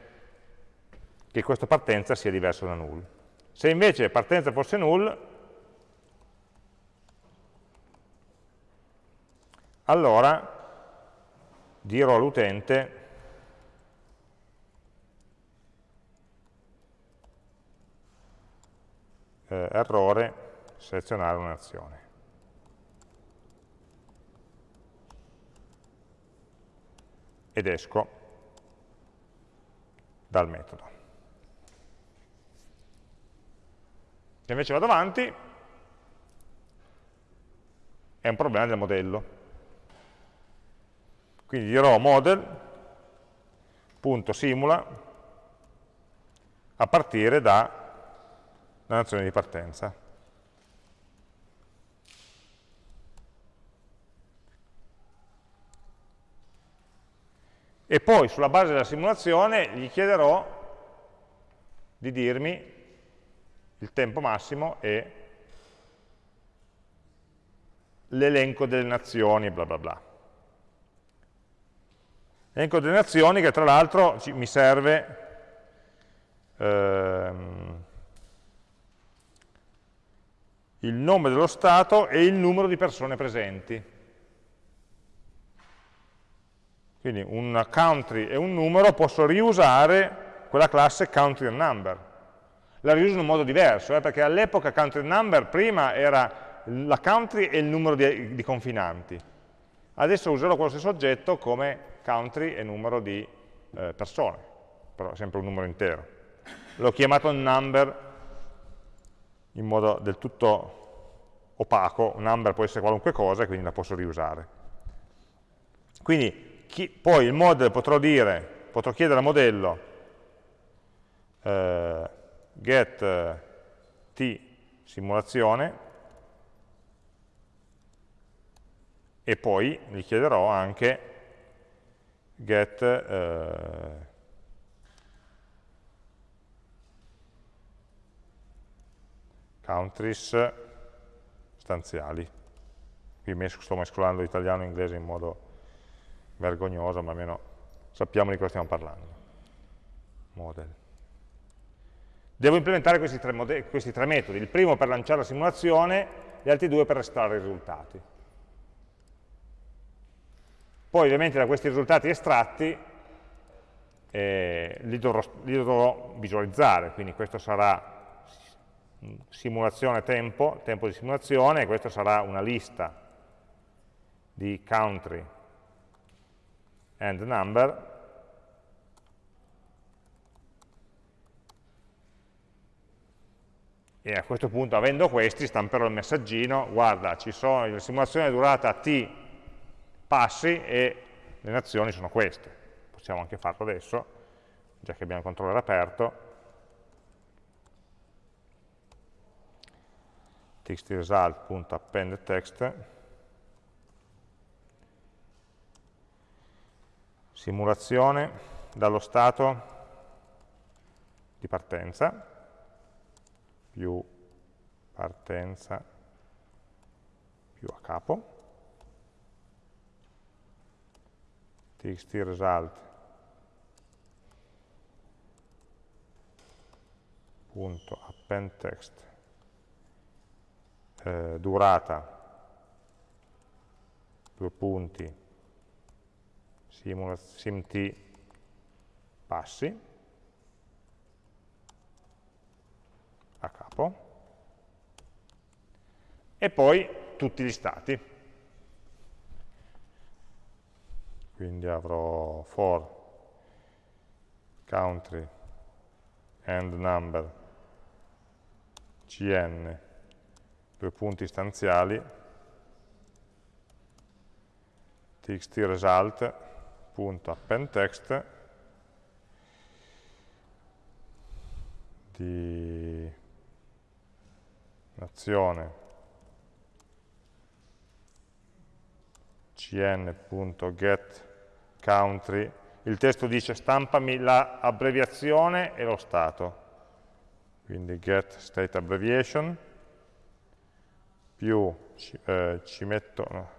che questa partenza sia diverso da null. Se invece partenza fosse null, allora dirò all'utente eh, errore selezionare un'azione. Ed esco dal metodo. Se invece vado avanti, è un problema del modello. Quindi dirò model.simula a partire da la nazione di partenza. E poi sulla base della simulazione gli chiederò di dirmi il tempo massimo e l'elenco delle nazioni bla bla bla. Elenco delle nazioni che tra l'altro mi serve ehm, il nome dello Stato e il numero di persone presenti. Quindi un country e un numero posso riusare quella classe country and number. La riuso in un modo diverso, eh, perché all'epoca country and number prima era la country e il numero di, di confinanti. Adesso userò quello stesso oggetto come country e numero di eh, persone, però è sempre un numero intero. L'ho chiamato number in modo del tutto opaco, un number può essere qualunque cosa e quindi la posso riusare. Quindi chi, poi il model potrò dire, potrò chiedere al modello eh, get eh, t simulazione e poi gli chiederò anche get eh, countries stanziali. Qui sto mescolando italiano e inglese in modo vergognoso, ma almeno sappiamo di cosa stiamo parlando. Model. Devo implementare questi tre, questi tre metodi, il primo per lanciare la simulazione, gli altri due per estrarre i risultati. Poi ovviamente da questi risultati estratti eh, li, dovrò, li, dovrò, visualizzare, quindi questo sarà simulazione tempo, tempo di simulazione, e questo sarà una lista di country and number, e a questo punto avendo questi stamperò il messaggino, guarda, ci sono, la simulazione è durata t passi e le nazioni sono queste. Possiamo anche farlo adesso, già che abbiamo il controller aperto. txtresult.append text simulazione dallo stato di partenza più partenza più a capo txt result punto append text. Eh, durata. Due punti. Simt passi. Capo, e poi tutti gli stati. Quindi avrò for country and number cn, due punti istanziali, txt result, punto append text, di nazione cn.getCountry il testo dice stampami l'abbreviazione e lo stato. Quindi get state abbreviation. Più ci, eh, ci metto no,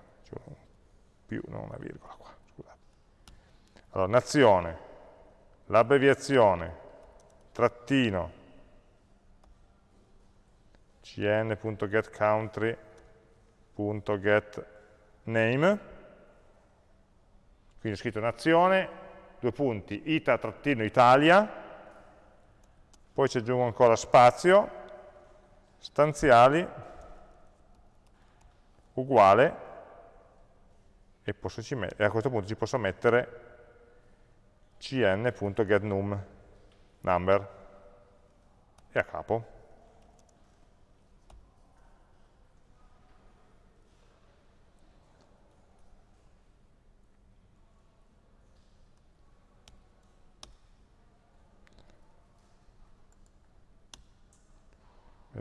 più, non una virgola qua scusate. Allora nazione l'abbreviazione trattino cn.getCountry.getName quindi ho scritto nazione, due punti, ita-italia, poi ci aggiungo ancora spazio, stanziali, uguale, e, e a questo punto ci posso mettere cn.getNum, number, e a capo.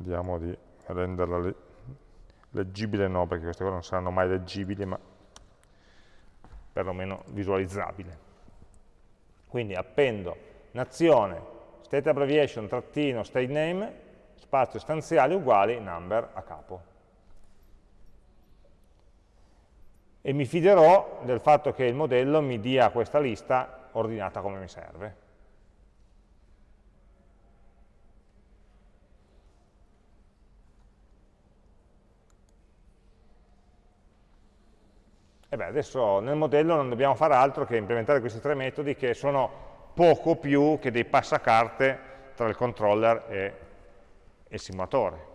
Vediamo di renderla leggibile no, perché queste cose non saranno mai leggibili, ma perlomeno visualizzabile. Quindi appendo nazione, state abbreviation, trattino, state name, spazio stanziali uguali number a capo. E mi fiderò del fatto che il modello mi dia questa lista ordinata come mi serve. E beh, adesso nel modello non dobbiamo fare altro che implementare questi tre metodi che sono poco più che dei passacarte tra il controller e il simulatore.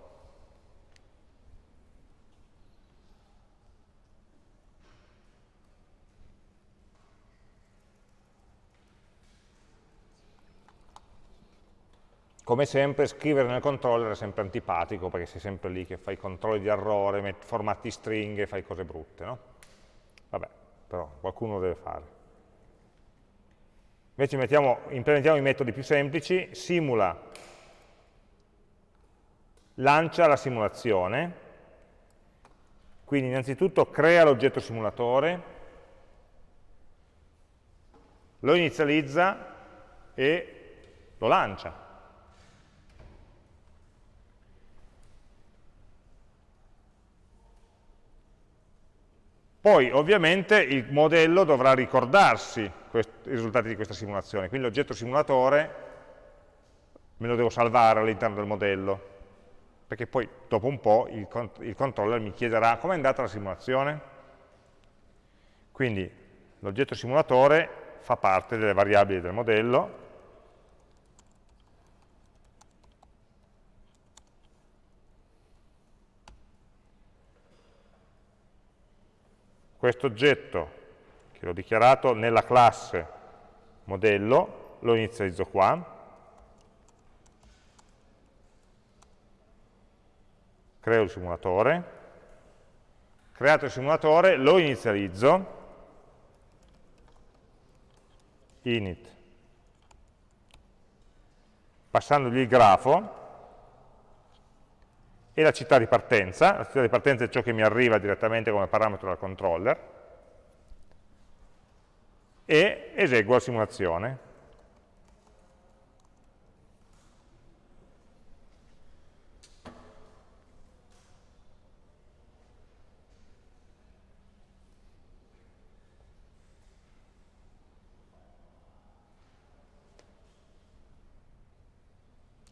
Come sempre scrivere nel controller è sempre antipatico perché sei sempre lì che fai controlli di errore, formati stringhe, fai cose brutte, no? Vabbè, però qualcuno lo deve fare. Invece mettiamo, implementiamo i metodi più semplici, simula, lancia la simulazione, quindi innanzitutto crea l'oggetto simulatore, lo inizializza e lo lancia. Poi ovviamente il modello dovrà ricordarsi i risultati di questa simulazione, quindi l'oggetto simulatore me lo devo salvare all'interno del modello, perché poi dopo un po' il, il controller mi chiederà come è andata la simulazione. Quindi l'oggetto simulatore fa parte delle variabili del modello, questo oggetto che ho dichiarato nella classe modello, lo inizializzo qua, creo il simulatore, creato il simulatore lo inizializzo, init, passandogli il grafo, e la città di partenza, la città di partenza è ciò che mi arriva direttamente come parametro dal controller, e eseguo la simulazione.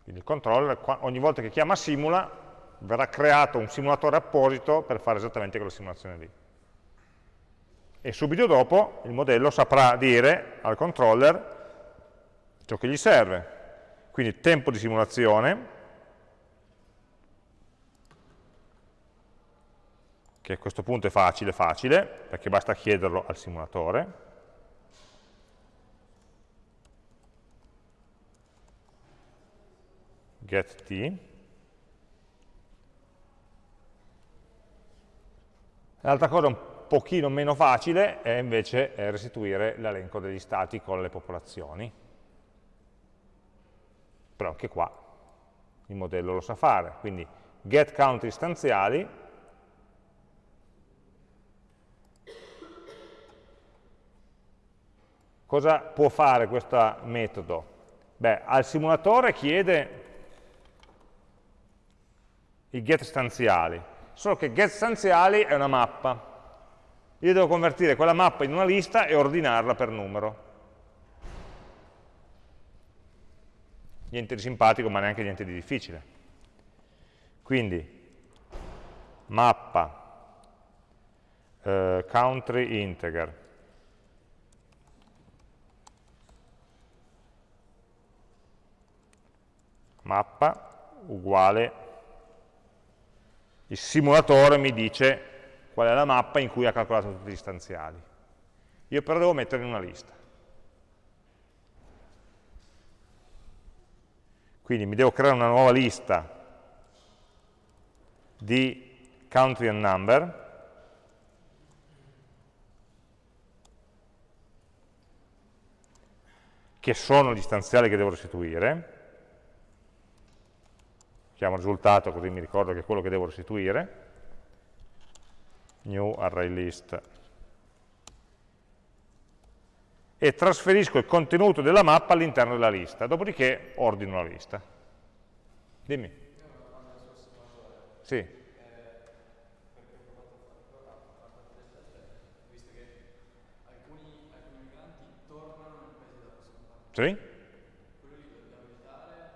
Quindi il controller ogni volta che chiama simula verrà creato un simulatore apposito per fare esattamente quella simulazione lì. E subito dopo il modello saprà dire al controller ciò che gli serve. Quindi tempo di simulazione, che a questo punto è facile, facile, perché basta chiederlo al simulatore. get t L'altra cosa un pochino meno facile è invece restituire l'elenco degli stati con le popolazioni. Però anche qua il modello lo sa fare, quindi get count istanziali Cosa può fare questo metodo? Beh, al simulatore chiede i get stanziali, solo che get stanziali è una mappa. Io devo convertire quella mappa in una lista e ordinarla per numero. Niente di simpatico, ma neanche niente di difficile. Quindi, mappa, eh, country integer, mappa uguale il simulatore mi dice qual è la mappa in cui ha calcolato tutti gli stanziali. Io però devo metterli in una lista. Quindi mi devo creare una nuova lista di country and number che sono gli stanziali che devo restituire chiamo risultato così mi ricordo che è quello che devo restituire, new array list, e trasferisco il contenuto della mappa all'interno della lista, dopodiché ordino la lista. Dimmi. Sì. Sì?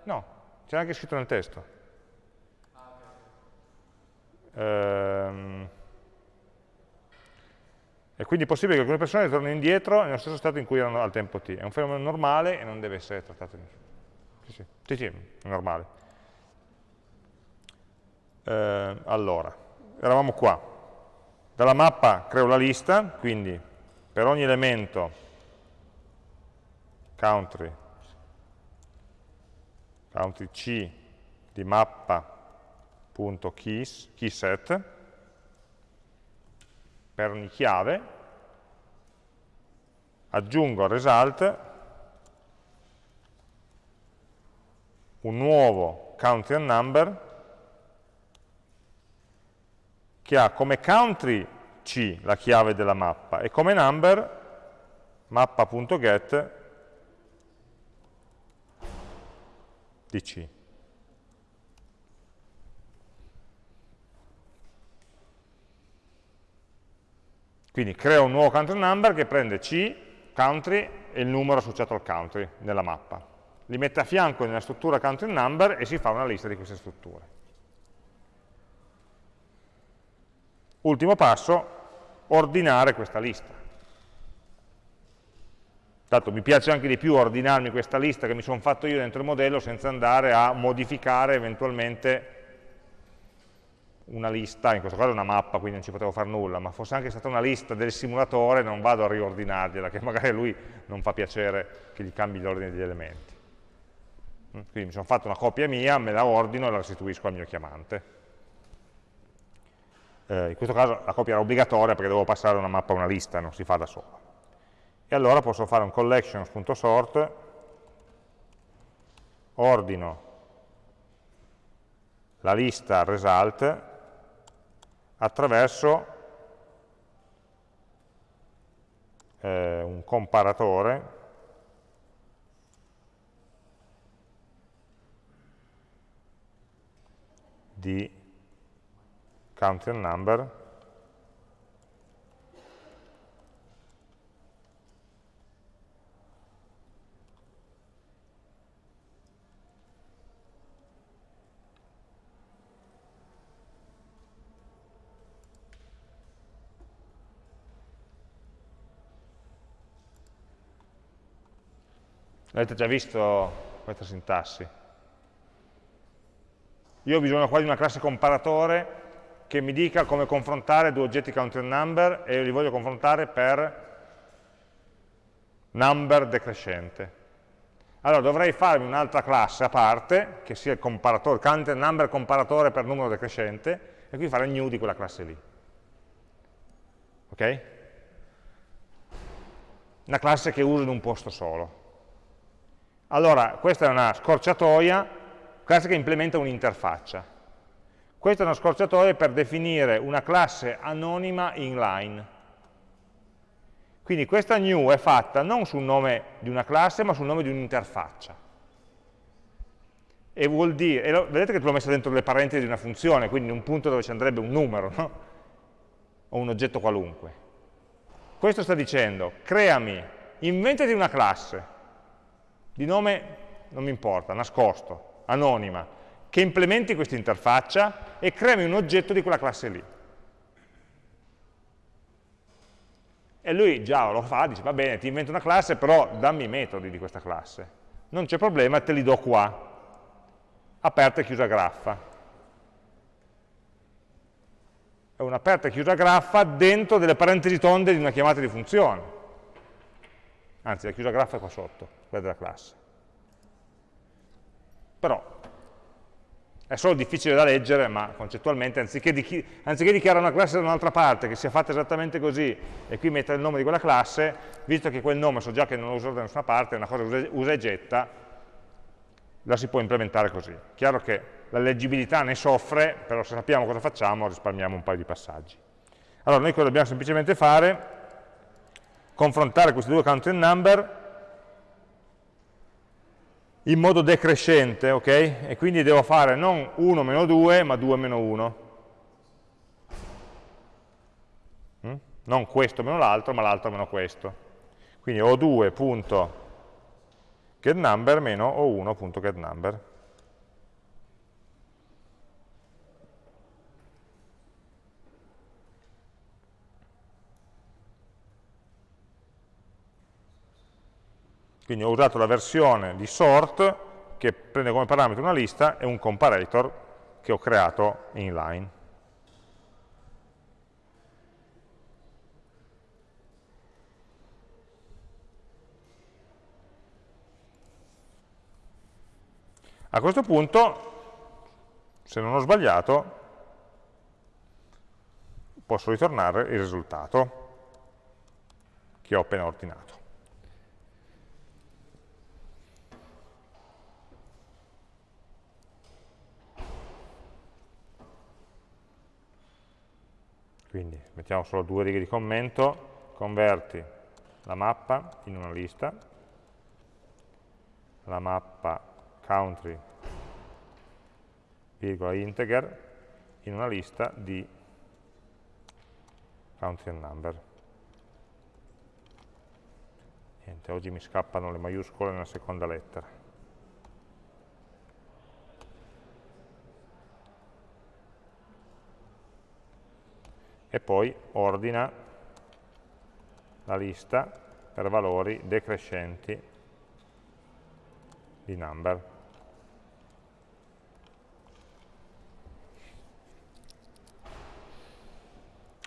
No, c'è anche scritto nel testo. Ehm, e quindi è possibile che alcune persone tornino indietro nello stesso stato in cui erano al tempo t. È un fenomeno normale e non deve essere trattato in sì, sì, sì, sì è normale. Eh, allora, eravamo qua. Dalla mappa creo la lista, quindi per ogni elemento country, country C di mappa keyset per ogni chiave, aggiungo al result un nuovo country and number che ha come country C, la chiave della mappa, e come number mappa.get di C. Quindi creo un nuovo country number che prende C, country e il numero associato al country nella mappa. Li mette a fianco nella struttura country number e si fa una lista di queste strutture. Ultimo passo, ordinare questa lista. Tanto mi piace anche di più ordinarmi questa lista che mi sono fatto io dentro il modello senza andare a modificare eventualmente una lista, in questo caso una mappa, quindi non ci potevo fare nulla, ma fosse anche stata una lista del simulatore, non vado a riordinargliela, che magari a lui non fa piacere che gli cambi l'ordine degli elementi. Mm, quindi mi sono fatto una copia mia, me la ordino e la restituisco al mio chiamante. Eh, in questo caso la copia era obbligatoria perché devo passare una mappa a una lista, non si fa da sola. E allora posso fare un collections.sort, ordino la lista result attraverso eh, un comparatore di count and number Avete già visto questa sintassi? Io ho bisogno qua di una classe comparatore che mi dica come confrontare due oggetti count number e li voglio confrontare per number decrescente. Allora dovrei farmi un'altra classe a parte, che sia il comparatore, count number comparatore per numero decrescente, e quindi fare new di quella classe lì. Ok? Una classe che uso in un posto solo. Allora, questa è una scorciatoia, classe che implementa un'interfaccia. Questa è una scorciatoia per definire una classe anonima inline. Quindi questa new è fatta non sul nome di una classe, ma sul nome di un'interfaccia. E vuol dire, e lo, vedete che l'ho messa dentro le parentesi di una funzione, quindi in un punto dove ci andrebbe un numero, no? o un oggetto qualunque. Questo sta dicendo, creami, inventati una classe, di nome non mi importa, nascosto, anonima, che implementi questa interfaccia e creami un oggetto di quella classe lì. E lui già lo fa, dice va bene, ti invento una classe, però dammi i metodi di questa classe. Non c'è problema, te li do qua. Aperta e chiusa graffa. È un'aperta e chiusa graffa dentro delle parentesi tonde di una chiamata di funzione. Anzi, la chiusa graffa è qua sotto, quella della classe. Però è solo difficile da leggere, ma concettualmente, anziché, di, anziché dichiarare una classe da un'altra parte, che sia fatta esattamente così, e qui mettere il nome di quella classe, visto che quel nome so già che non lo uso da nessuna parte, è una cosa usa e getta, la si può implementare così. Chiaro che la leggibilità ne soffre, però se sappiamo cosa facciamo risparmiamo un paio di passaggi. Allora, noi cosa dobbiamo semplicemente fare? Confrontare questi due count number in modo decrescente, ok? E quindi devo fare non 1 meno 2, ma 2 meno 1. Mm? Non questo meno l'altro, ma l'altro meno questo. Quindi o 2.getNumber meno o 1.getNumber. Quindi ho usato la versione di sort che prende come parametro una lista e un comparator che ho creato inline. A questo punto, se non ho sbagliato, posso ritornare il risultato che ho appena ordinato. Quindi mettiamo solo due righe di commento, converti la mappa in una lista, la mappa country, virgola integer, in una lista di country and number. Niente, oggi mi scappano le maiuscole nella seconda lettera. E poi ordina la lista per valori decrescenti di number.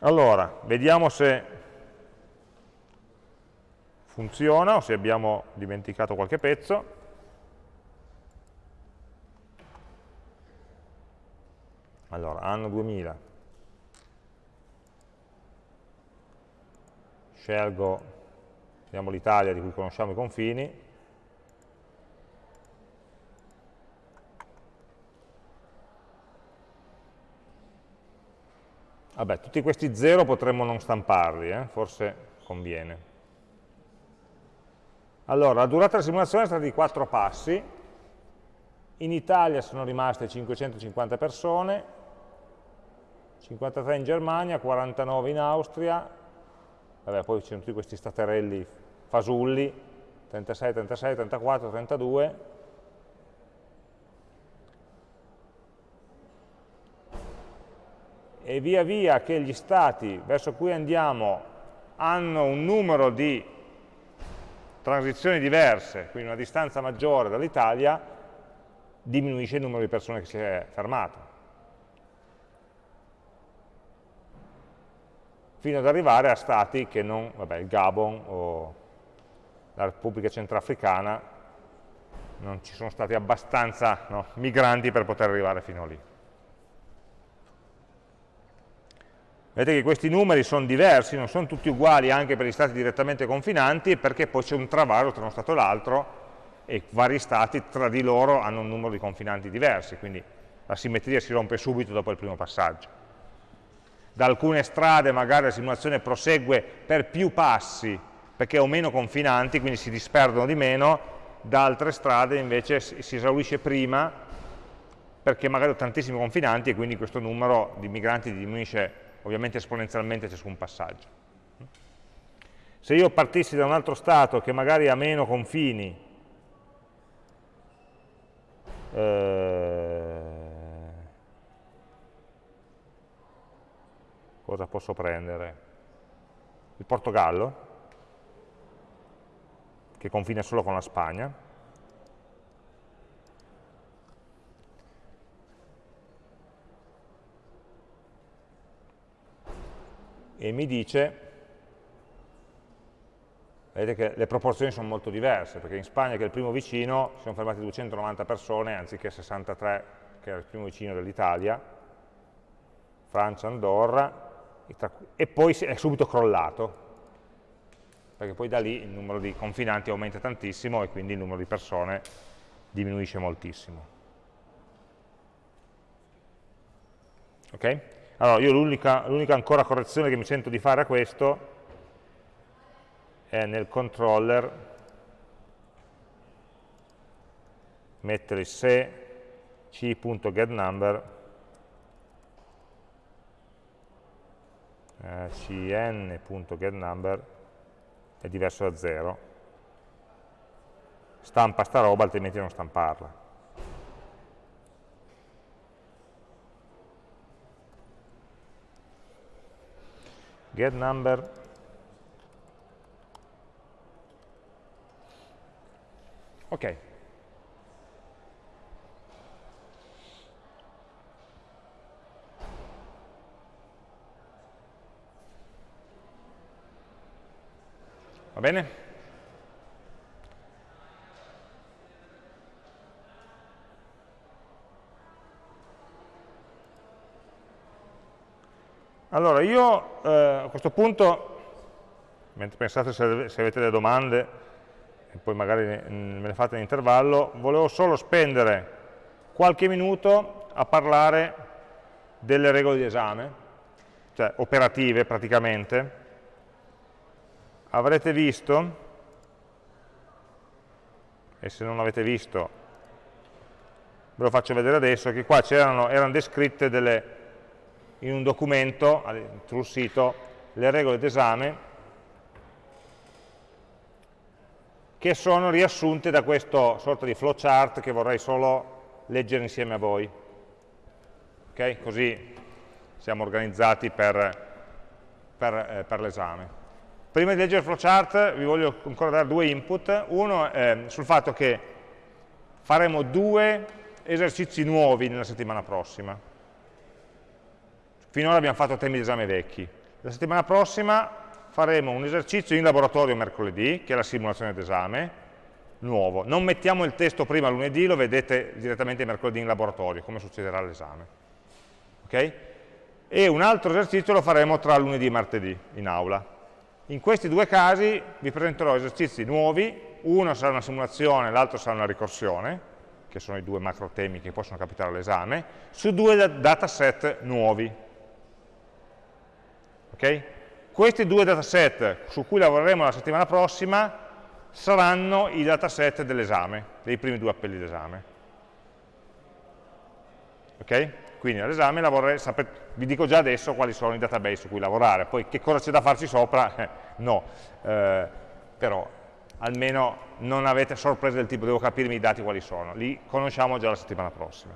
Allora, vediamo se funziona o se abbiamo dimenticato qualche pezzo. Allora, anno 2000. Scelgo, l'Italia di cui conosciamo i confini, Vabbè, tutti questi 0 potremmo non stamparli, eh? forse conviene. Allora, la durata della simulazione è stata di 4 passi, in Italia sono rimaste 550 persone, 53 in Germania, 49 in Austria, vabbè, poi ci sono tutti questi staterelli fasulli, 36, 36, 34, 32, e via via che gli stati verso cui andiamo hanno un numero di transizioni diverse, quindi una distanza maggiore dall'Italia, diminuisce il numero di persone che si è fermato. Fino ad arrivare a stati che non, vabbè, il Gabon o la Repubblica Centrafricana non ci sono stati abbastanza no, migranti per poter arrivare fino lì. Vedete che questi numeri sono diversi, non sono tutti uguali anche per gli stati direttamente confinanti, perché poi c'è un travaso tra uno stato e l'altro e vari stati tra di loro hanno un numero di confinanti diversi, quindi la simmetria si rompe subito dopo il primo passaggio. Da alcune strade magari la simulazione prosegue per più passi, perché ho meno confinanti, quindi si disperdono di meno, da altre strade invece si esaurisce prima, perché magari ho tantissimi confinanti e quindi questo numero di migranti diminuisce ovviamente esponenzialmente ciascun passaggio. Se io partissi da un altro stato che magari ha meno confini, eh, posso prendere? Il Portogallo, che confina solo con la Spagna, e mi dice, vedete che le proporzioni sono molto diverse, perché in Spagna, che è il primo vicino, si sono fermati 290 persone, anziché 63, che era il primo vicino dell'Italia, Francia, Andorra, e poi è subito crollato, perché poi da lì il numero di confinanti aumenta tantissimo e quindi il numero di persone diminuisce moltissimo. Ok? Allora, io l'unica ancora correzione che mi sento di fare a questo è nel controller mettere se c.getNumber eh, cn.getNumber è diverso da 0 stampa sta roba altrimenti non stamparla. Get number ok bene? Allora, io eh, a questo punto, mentre pensate se, se, avete delle domande, e poi magari me le fate in intervallo, volevo solo spendere qualche minuto a parlare delle regole di esame, cioè operative praticamente. Avrete visto, e se non l'avete visto ve lo faccio vedere adesso, che qua erano descritte delle in un documento sul sito le regole d'esame che sono riassunte da questo sorta di flowchart che vorrei solo leggere insieme a voi. Ok? Così siamo organizzati per, per, eh, per l'esame. Prima di leggere il flowchart vi voglio ancora dare due input. Uno è sul fatto che faremo due esercizi nuovi nella settimana prossima Finora abbiamo fatto temi di esame vecchi. La settimana prossima faremo un esercizio in laboratorio mercoledì, che è la simulazione d'esame, nuovo. Non mettiamo il testo prima lunedì, lo vedete direttamente mercoledì in laboratorio, come succederà all'esame. Okay? E un altro esercizio lo faremo tra lunedì e martedì in aula. In questi due casi vi presenterò esercizi nuovi, uno sarà una simulazione, l'altro sarà una ricorsione, che sono i due macro temi che possono capitare all'esame, su due dataset nuovi. Okay? Questi due dataset su cui lavoreremo la settimana prossima saranno i dataset dell'esame, dei primi due appelli d'esame. Ok? Quindi all'esame vi dico già adesso quali sono i database su cui lavorare, poi che cosa c'è da farci sopra? Eh, no, eh, però almeno non avete sorprese del tipo devo capirmi i dati quali sono, li conosciamo già la settimana prossima.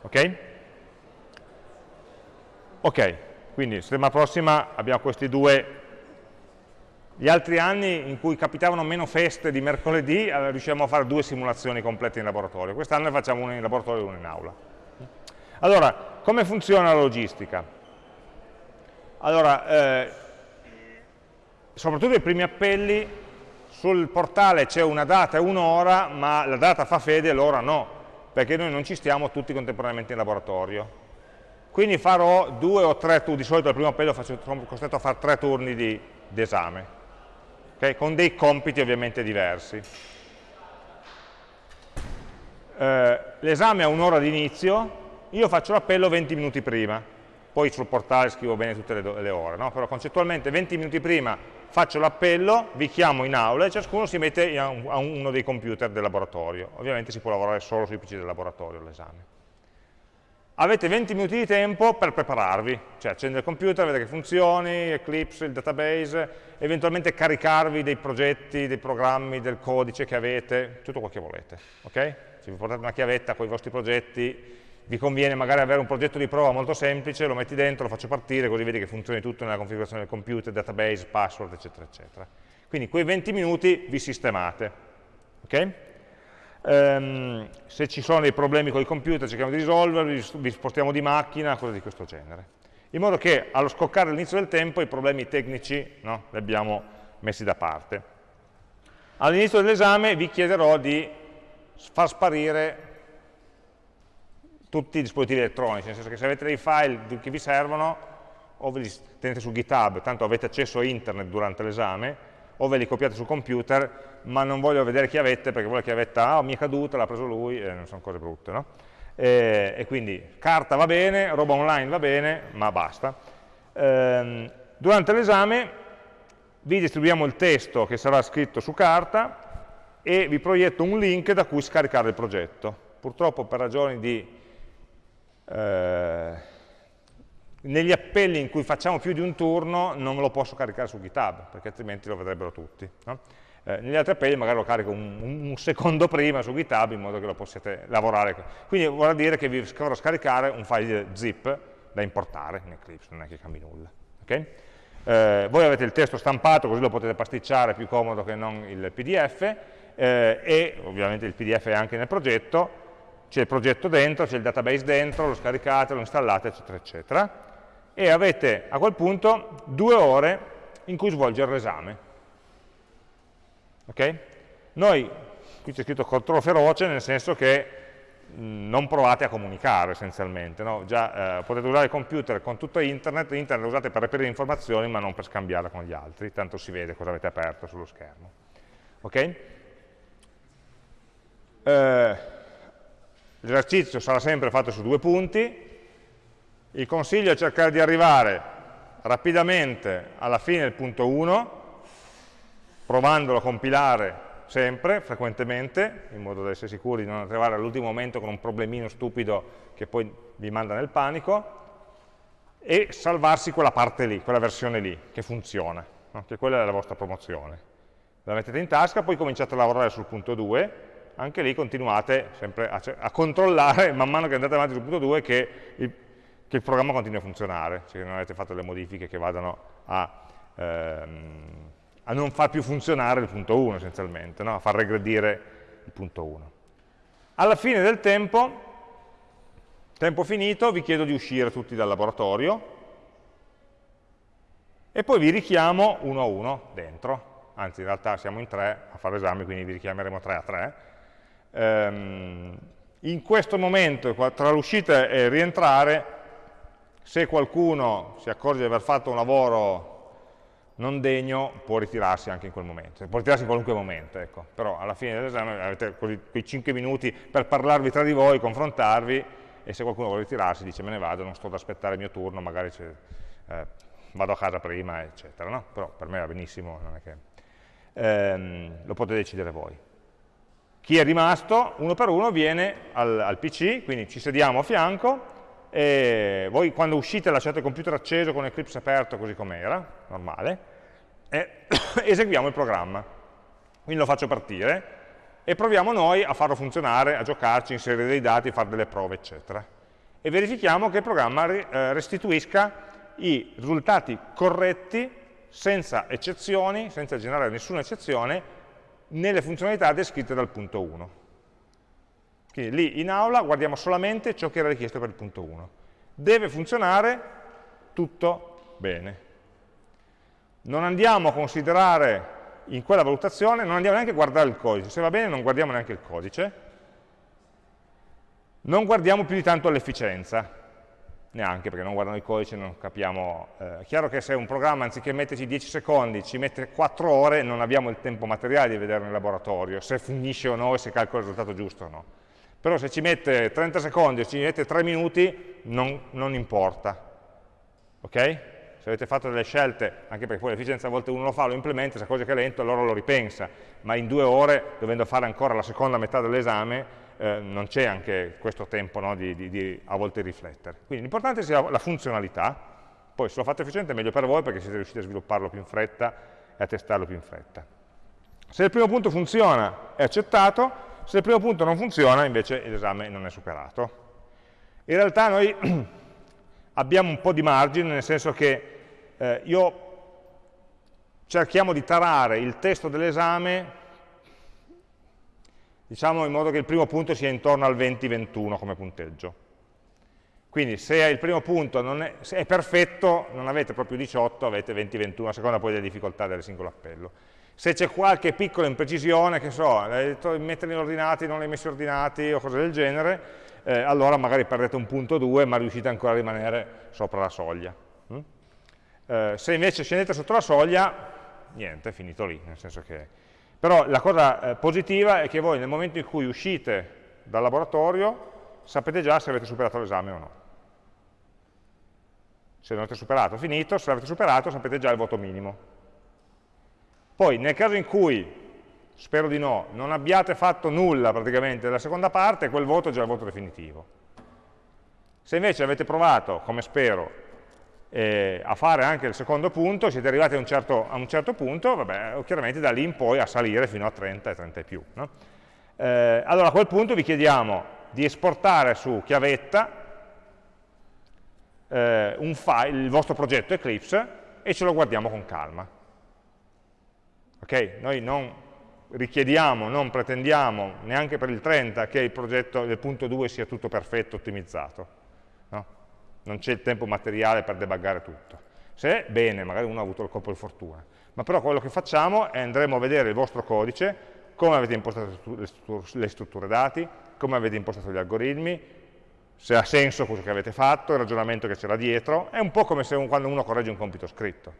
Ok? Ok. Quindi settimana prossima abbiamo questi due, gli altri anni in cui capitavano meno feste di mercoledì, riusciamo a fare due simulazioni complete in laboratorio, quest'anno ne facciamo una in laboratorio e una in aula. Allora, come funziona la logistica? Allora, eh, soprattutto i primi appelli, sul portale c'è una data e un'ora, ma la data fa fede e l'ora no, perché noi non ci stiamo tutti contemporaneamente in laboratorio. Quindi farò due o tre turni, di solito al primo appello faccio, sono costretto a fare tre turni di, esame, okay? con dei compiti ovviamente diversi. Eh, L'esame ha un'ora di inizio, io faccio l'appello 20 minuti prima, poi sul portale scrivo bene tutte le, le ore, no? però concettualmente 20 minuti prima faccio l'appello, vi chiamo in aula e ciascuno si mette a uno dei computer del laboratorio. Ovviamente si può lavorare solo sui PC del laboratorio l'esame avete 20 minuti di tempo per prepararvi, cioè accendere il computer, vedere che funzioni, Eclipse, il database, eventualmente caricarvi dei progetti, dei programmi, del codice che avete, tutto quello che volete. Okay? Se vi portate una chiavetta con i vostri progetti, vi conviene magari avere un progetto di prova molto semplice, lo metti dentro, lo faccio partire, così vedi che funzioni tutto nella configurazione del computer, database, password, eccetera, eccetera. Quindi quei 20 minuti vi sistemate. Okay? ehm, se ci sono dei problemi con il computer cerchiamo di risolverli, vi spostiamo di macchina, cose di questo genere. In modo che allo scoccare l'inizio del tempo i problemi tecnici no, li abbiamo messi da parte. All'inizio dell'esame vi chiederò di far sparire tutti i dispositivi elettronici, nel senso che se avete dei file che vi servono o ve li tenete su GitHub, tanto avete accesso a internet durante l'esame, o ve li copiate sul computer, ma non voglio vedere chiavette perché vuole chiavetta, ah, mi è caduta, l'ha preso lui, e non sono cose brutte, no? E, e, quindi carta va bene, roba online va bene, ma basta. Ehm, durante l'esame vi distribuiamo il testo che sarà scritto su carta e vi proietto un link da cui scaricare il progetto. Purtroppo per ragioni di... Eh, negli appelli in cui facciamo più di un turno non lo posso caricare su GitHub, perché altrimenti lo vedrebbero tutti. No? Eh, negli altri appelli magari lo carico un, un, secondo prima su GitHub in modo che lo possiate lavorare. Quindi vorrà dire che vi dovrò scaricare un file zip da importare in Eclipse, non è che cambi nulla. Okay? Eh, voi avete il testo stampato, così lo potete pasticciare, più comodo che non il PDF, eh, e ovviamente il PDF è anche nel progetto, c'è il progetto dentro, c'è il database dentro, lo scaricate, lo installate, eccetera, eccetera e avete a quel punto due ore in cui svolgere l'esame. Okay? Noi, qui c'è scritto controllo feroce, nel senso che non provate a comunicare essenzialmente. No? Già, eh, potete usare il computer con tutto internet, internet lo usate per reperire informazioni ma non per scambiarla con gli altri, tanto si vede cosa avete aperto sullo schermo. Okay? Eh, L'esercizio sarà sempre fatto su due punti, il consiglio è cercare di arrivare rapidamente alla fine del punto 1, provandolo a compilare sempre, frequentemente, in modo da essere sicuri di non arrivare all'ultimo momento con un problemino stupido che poi vi manda nel panico, e salvarsi quella parte lì, quella versione lì, che funziona, no? che quella è la vostra promozione. La mettete in tasca, poi cominciate a lavorare sul punto 2, anche lì continuate sempre a, a controllare, man mano che andate avanti sul punto 2, che il che il programma continui a funzionare, cioè che non avete fatto le modifiche che vadano a, ehm, a non far più funzionare il punto 1 essenzialmente, no? a far regredire il punto 1. Alla fine del tempo, tempo finito, vi chiedo di uscire tutti dal laboratorio e poi vi richiamo uno a uno dentro, anzi in realtà siamo in tre a fare l'esame, quindi vi richiameremo tre a tre. Ehm, in questo momento, tra l'uscita e il rientrare, se qualcuno si accorge di aver fatto un lavoro non degno, può ritirarsi anche in quel momento, può ritirarsi in qualunque momento, ecco. però alla fine dell'esame avete quei 5 minuti per parlarvi tra di voi, confrontarvi, e se qualcuno vuole ritirarsi dice me ne vado, non sto ad aspettare il mio turno, magari eh, vado a casa prima, eccetera, no? però per me va benissimo, che... ehm, lo potete decidere voi. Chi è rimasto, uno per uno, viene al, al PC, quindi ci sediamo a fianco, e voi quando uscite lasciate il computer acceso con Eclipse aperto così com'era, normale, e eseguiamo il programma. Quindi lo faccio partire e proviamo noi a farlo funzionare, a giocarci, inserire dei dati, fare delle prove, eccetera. E verifichiamo che il programma eh, restituisca i risultati corretti, senza eccezioni, senza generare nessuna eccezione, nelle funzionalità descritte dal punto 1. Quindi lì in aula guardiamo solamente ciò che era richiesto per il punto 1. Deve funzionare tutto bene. non andiamo a considerare in quella valutazione, non andiamo neanche a guardare il codice, se va bene non guardiamo neanche il codice, non guardiamo più di tanto l'efficienza, neanche perché non guardando il codice non capiamo, eh, è chiaro che se un programma anziché metterci 10 secondi ci mette 4 ore non abbiamo il tempo materiale di vederlo in laboratorio, se finisce o no e se calcola il risultato giusto o no. Però se ci mette 30 secondi o ci mette 3 minuti non, non importa, ok? Se avete fatto delle scelte, anche perché poi l'efficienza a volte uno lo fa, lo implementa, se cosa che è lento allora lo ripensa, ma in due ore, dovendo fare ancora la seconda metà dell'esame, eh, non c'è anche questo tempo no, di, di, di, a volte riflettere. Quindi l'importante sia la funzionalità, poi se lo fate efficiente è meglio per voi perché siete riusciti a svilupparlo più in fretta e a testarlo più in fretta. Se il primo punto funziona è accettato, se il primo punto non funziona invece l'esame non è superato. In realtà noi abbiamo un po' di margine, nel senso che eh, io cerchiamo di tarare il testo dell'esame diciamo in modo che il primo punto sia intorno al 20-21 come punteggio. Quindi se il primo punto è, è, perfetto, non avete proprio 18, avete 20-21, a seconda poi delle difficoltà del singolo appello. Se c'è qualche piccola imprecisione, che so, metterli ordinati, non li hai messi ordinati o cose del genere, eh, allora magari perdete un punto 2, ma riuscite ancora a rimanere sopra la soglia. Mm? Eh, se invece scendete sotto la soglia, niente, è finito lì, nel senso che però la cosa eh, positiva è che voi nel momento in cui uscite dal laboratorio sapete già se avete superato l'esame o no. Se non avete superato, finito, se l'avete superato sapete già il voto minimo. Poi nel caso in cui, spero di no, non abbiate fatto nulla praticamente della seconda parte, quel voto è già il voto definitivo. Se invece avete provato, come spero, eh, a fare anche il secondo punto, siete arrivati a un certo, a un certo punto, vabbè, chiaramente da lì in poi a salire fino a 30 e 30 e più. No? Eh, allora a quel punto vi chiediamo di esportare su chiavetta eh, file, il vostro progetto Eclipse e ce lo guardiamo con calma. Ok? Noi non richiediamo, non pretendiamo neanche per il 30 che il progetto del punto 2 sia tutto perfetto, ottimizzato non c'è il tempo materiale per debuggare tutto. Se, bene, magari uno ha avuto il colpo di fortuna. Ma però quello che facciamo è andremo a vedere il vostro codice, come avete impostato le strutture dati, come avete impostato gli algoritmi, se ha senso quello che avete fatto, il ragionamento che c'era dietro, è un po' come se un, quando uno corregge un compito scritto.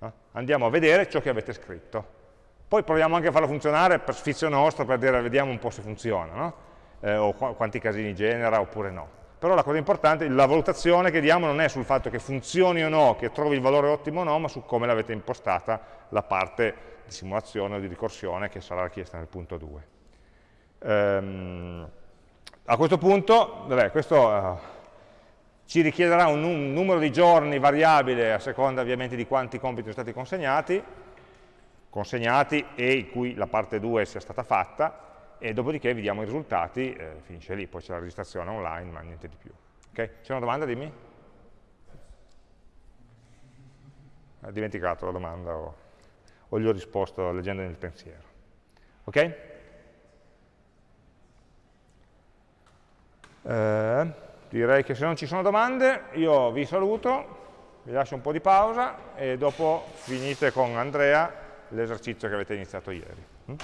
No? Andiamo a vedere ciò che avete scritto. Poi proviamo anche a farlo funzionare per sfizio nostro, per dire vediamo un po' se funziona, no? eh, o qu quanti casini genera oppure no però la cosa importante, la valutazione che diamo non è sul fatto che funzioni o no, che trovi il valore ottimo o no, ma su come l'avete impostata la parte di simulazione o di ricorsione che sarà richiesta nel punto 2. Ehm, a questo punto, vabbè, questo uh, ci richiederà un, un, numero di giorni variabile a seconda ovviamente di quanti compiti sono stati consegnati, consegnati e in cui la parte 2 sia stata fatta, e dopodiché vediamo i risultati, eh, finisce lì, poi c'è la registrazione online, ma niente di più. Okay? C'è una domanda, dimmi? Ho dimenticato la domanda o, o gli ho risposto leggendo nel pensiero. Ok? Eh, direi che se non ci sono domande io vi saluto, vi lascio un po' di pausa e dopo finite con Andrea l'esercizio che avete iniziato ieri. Mm?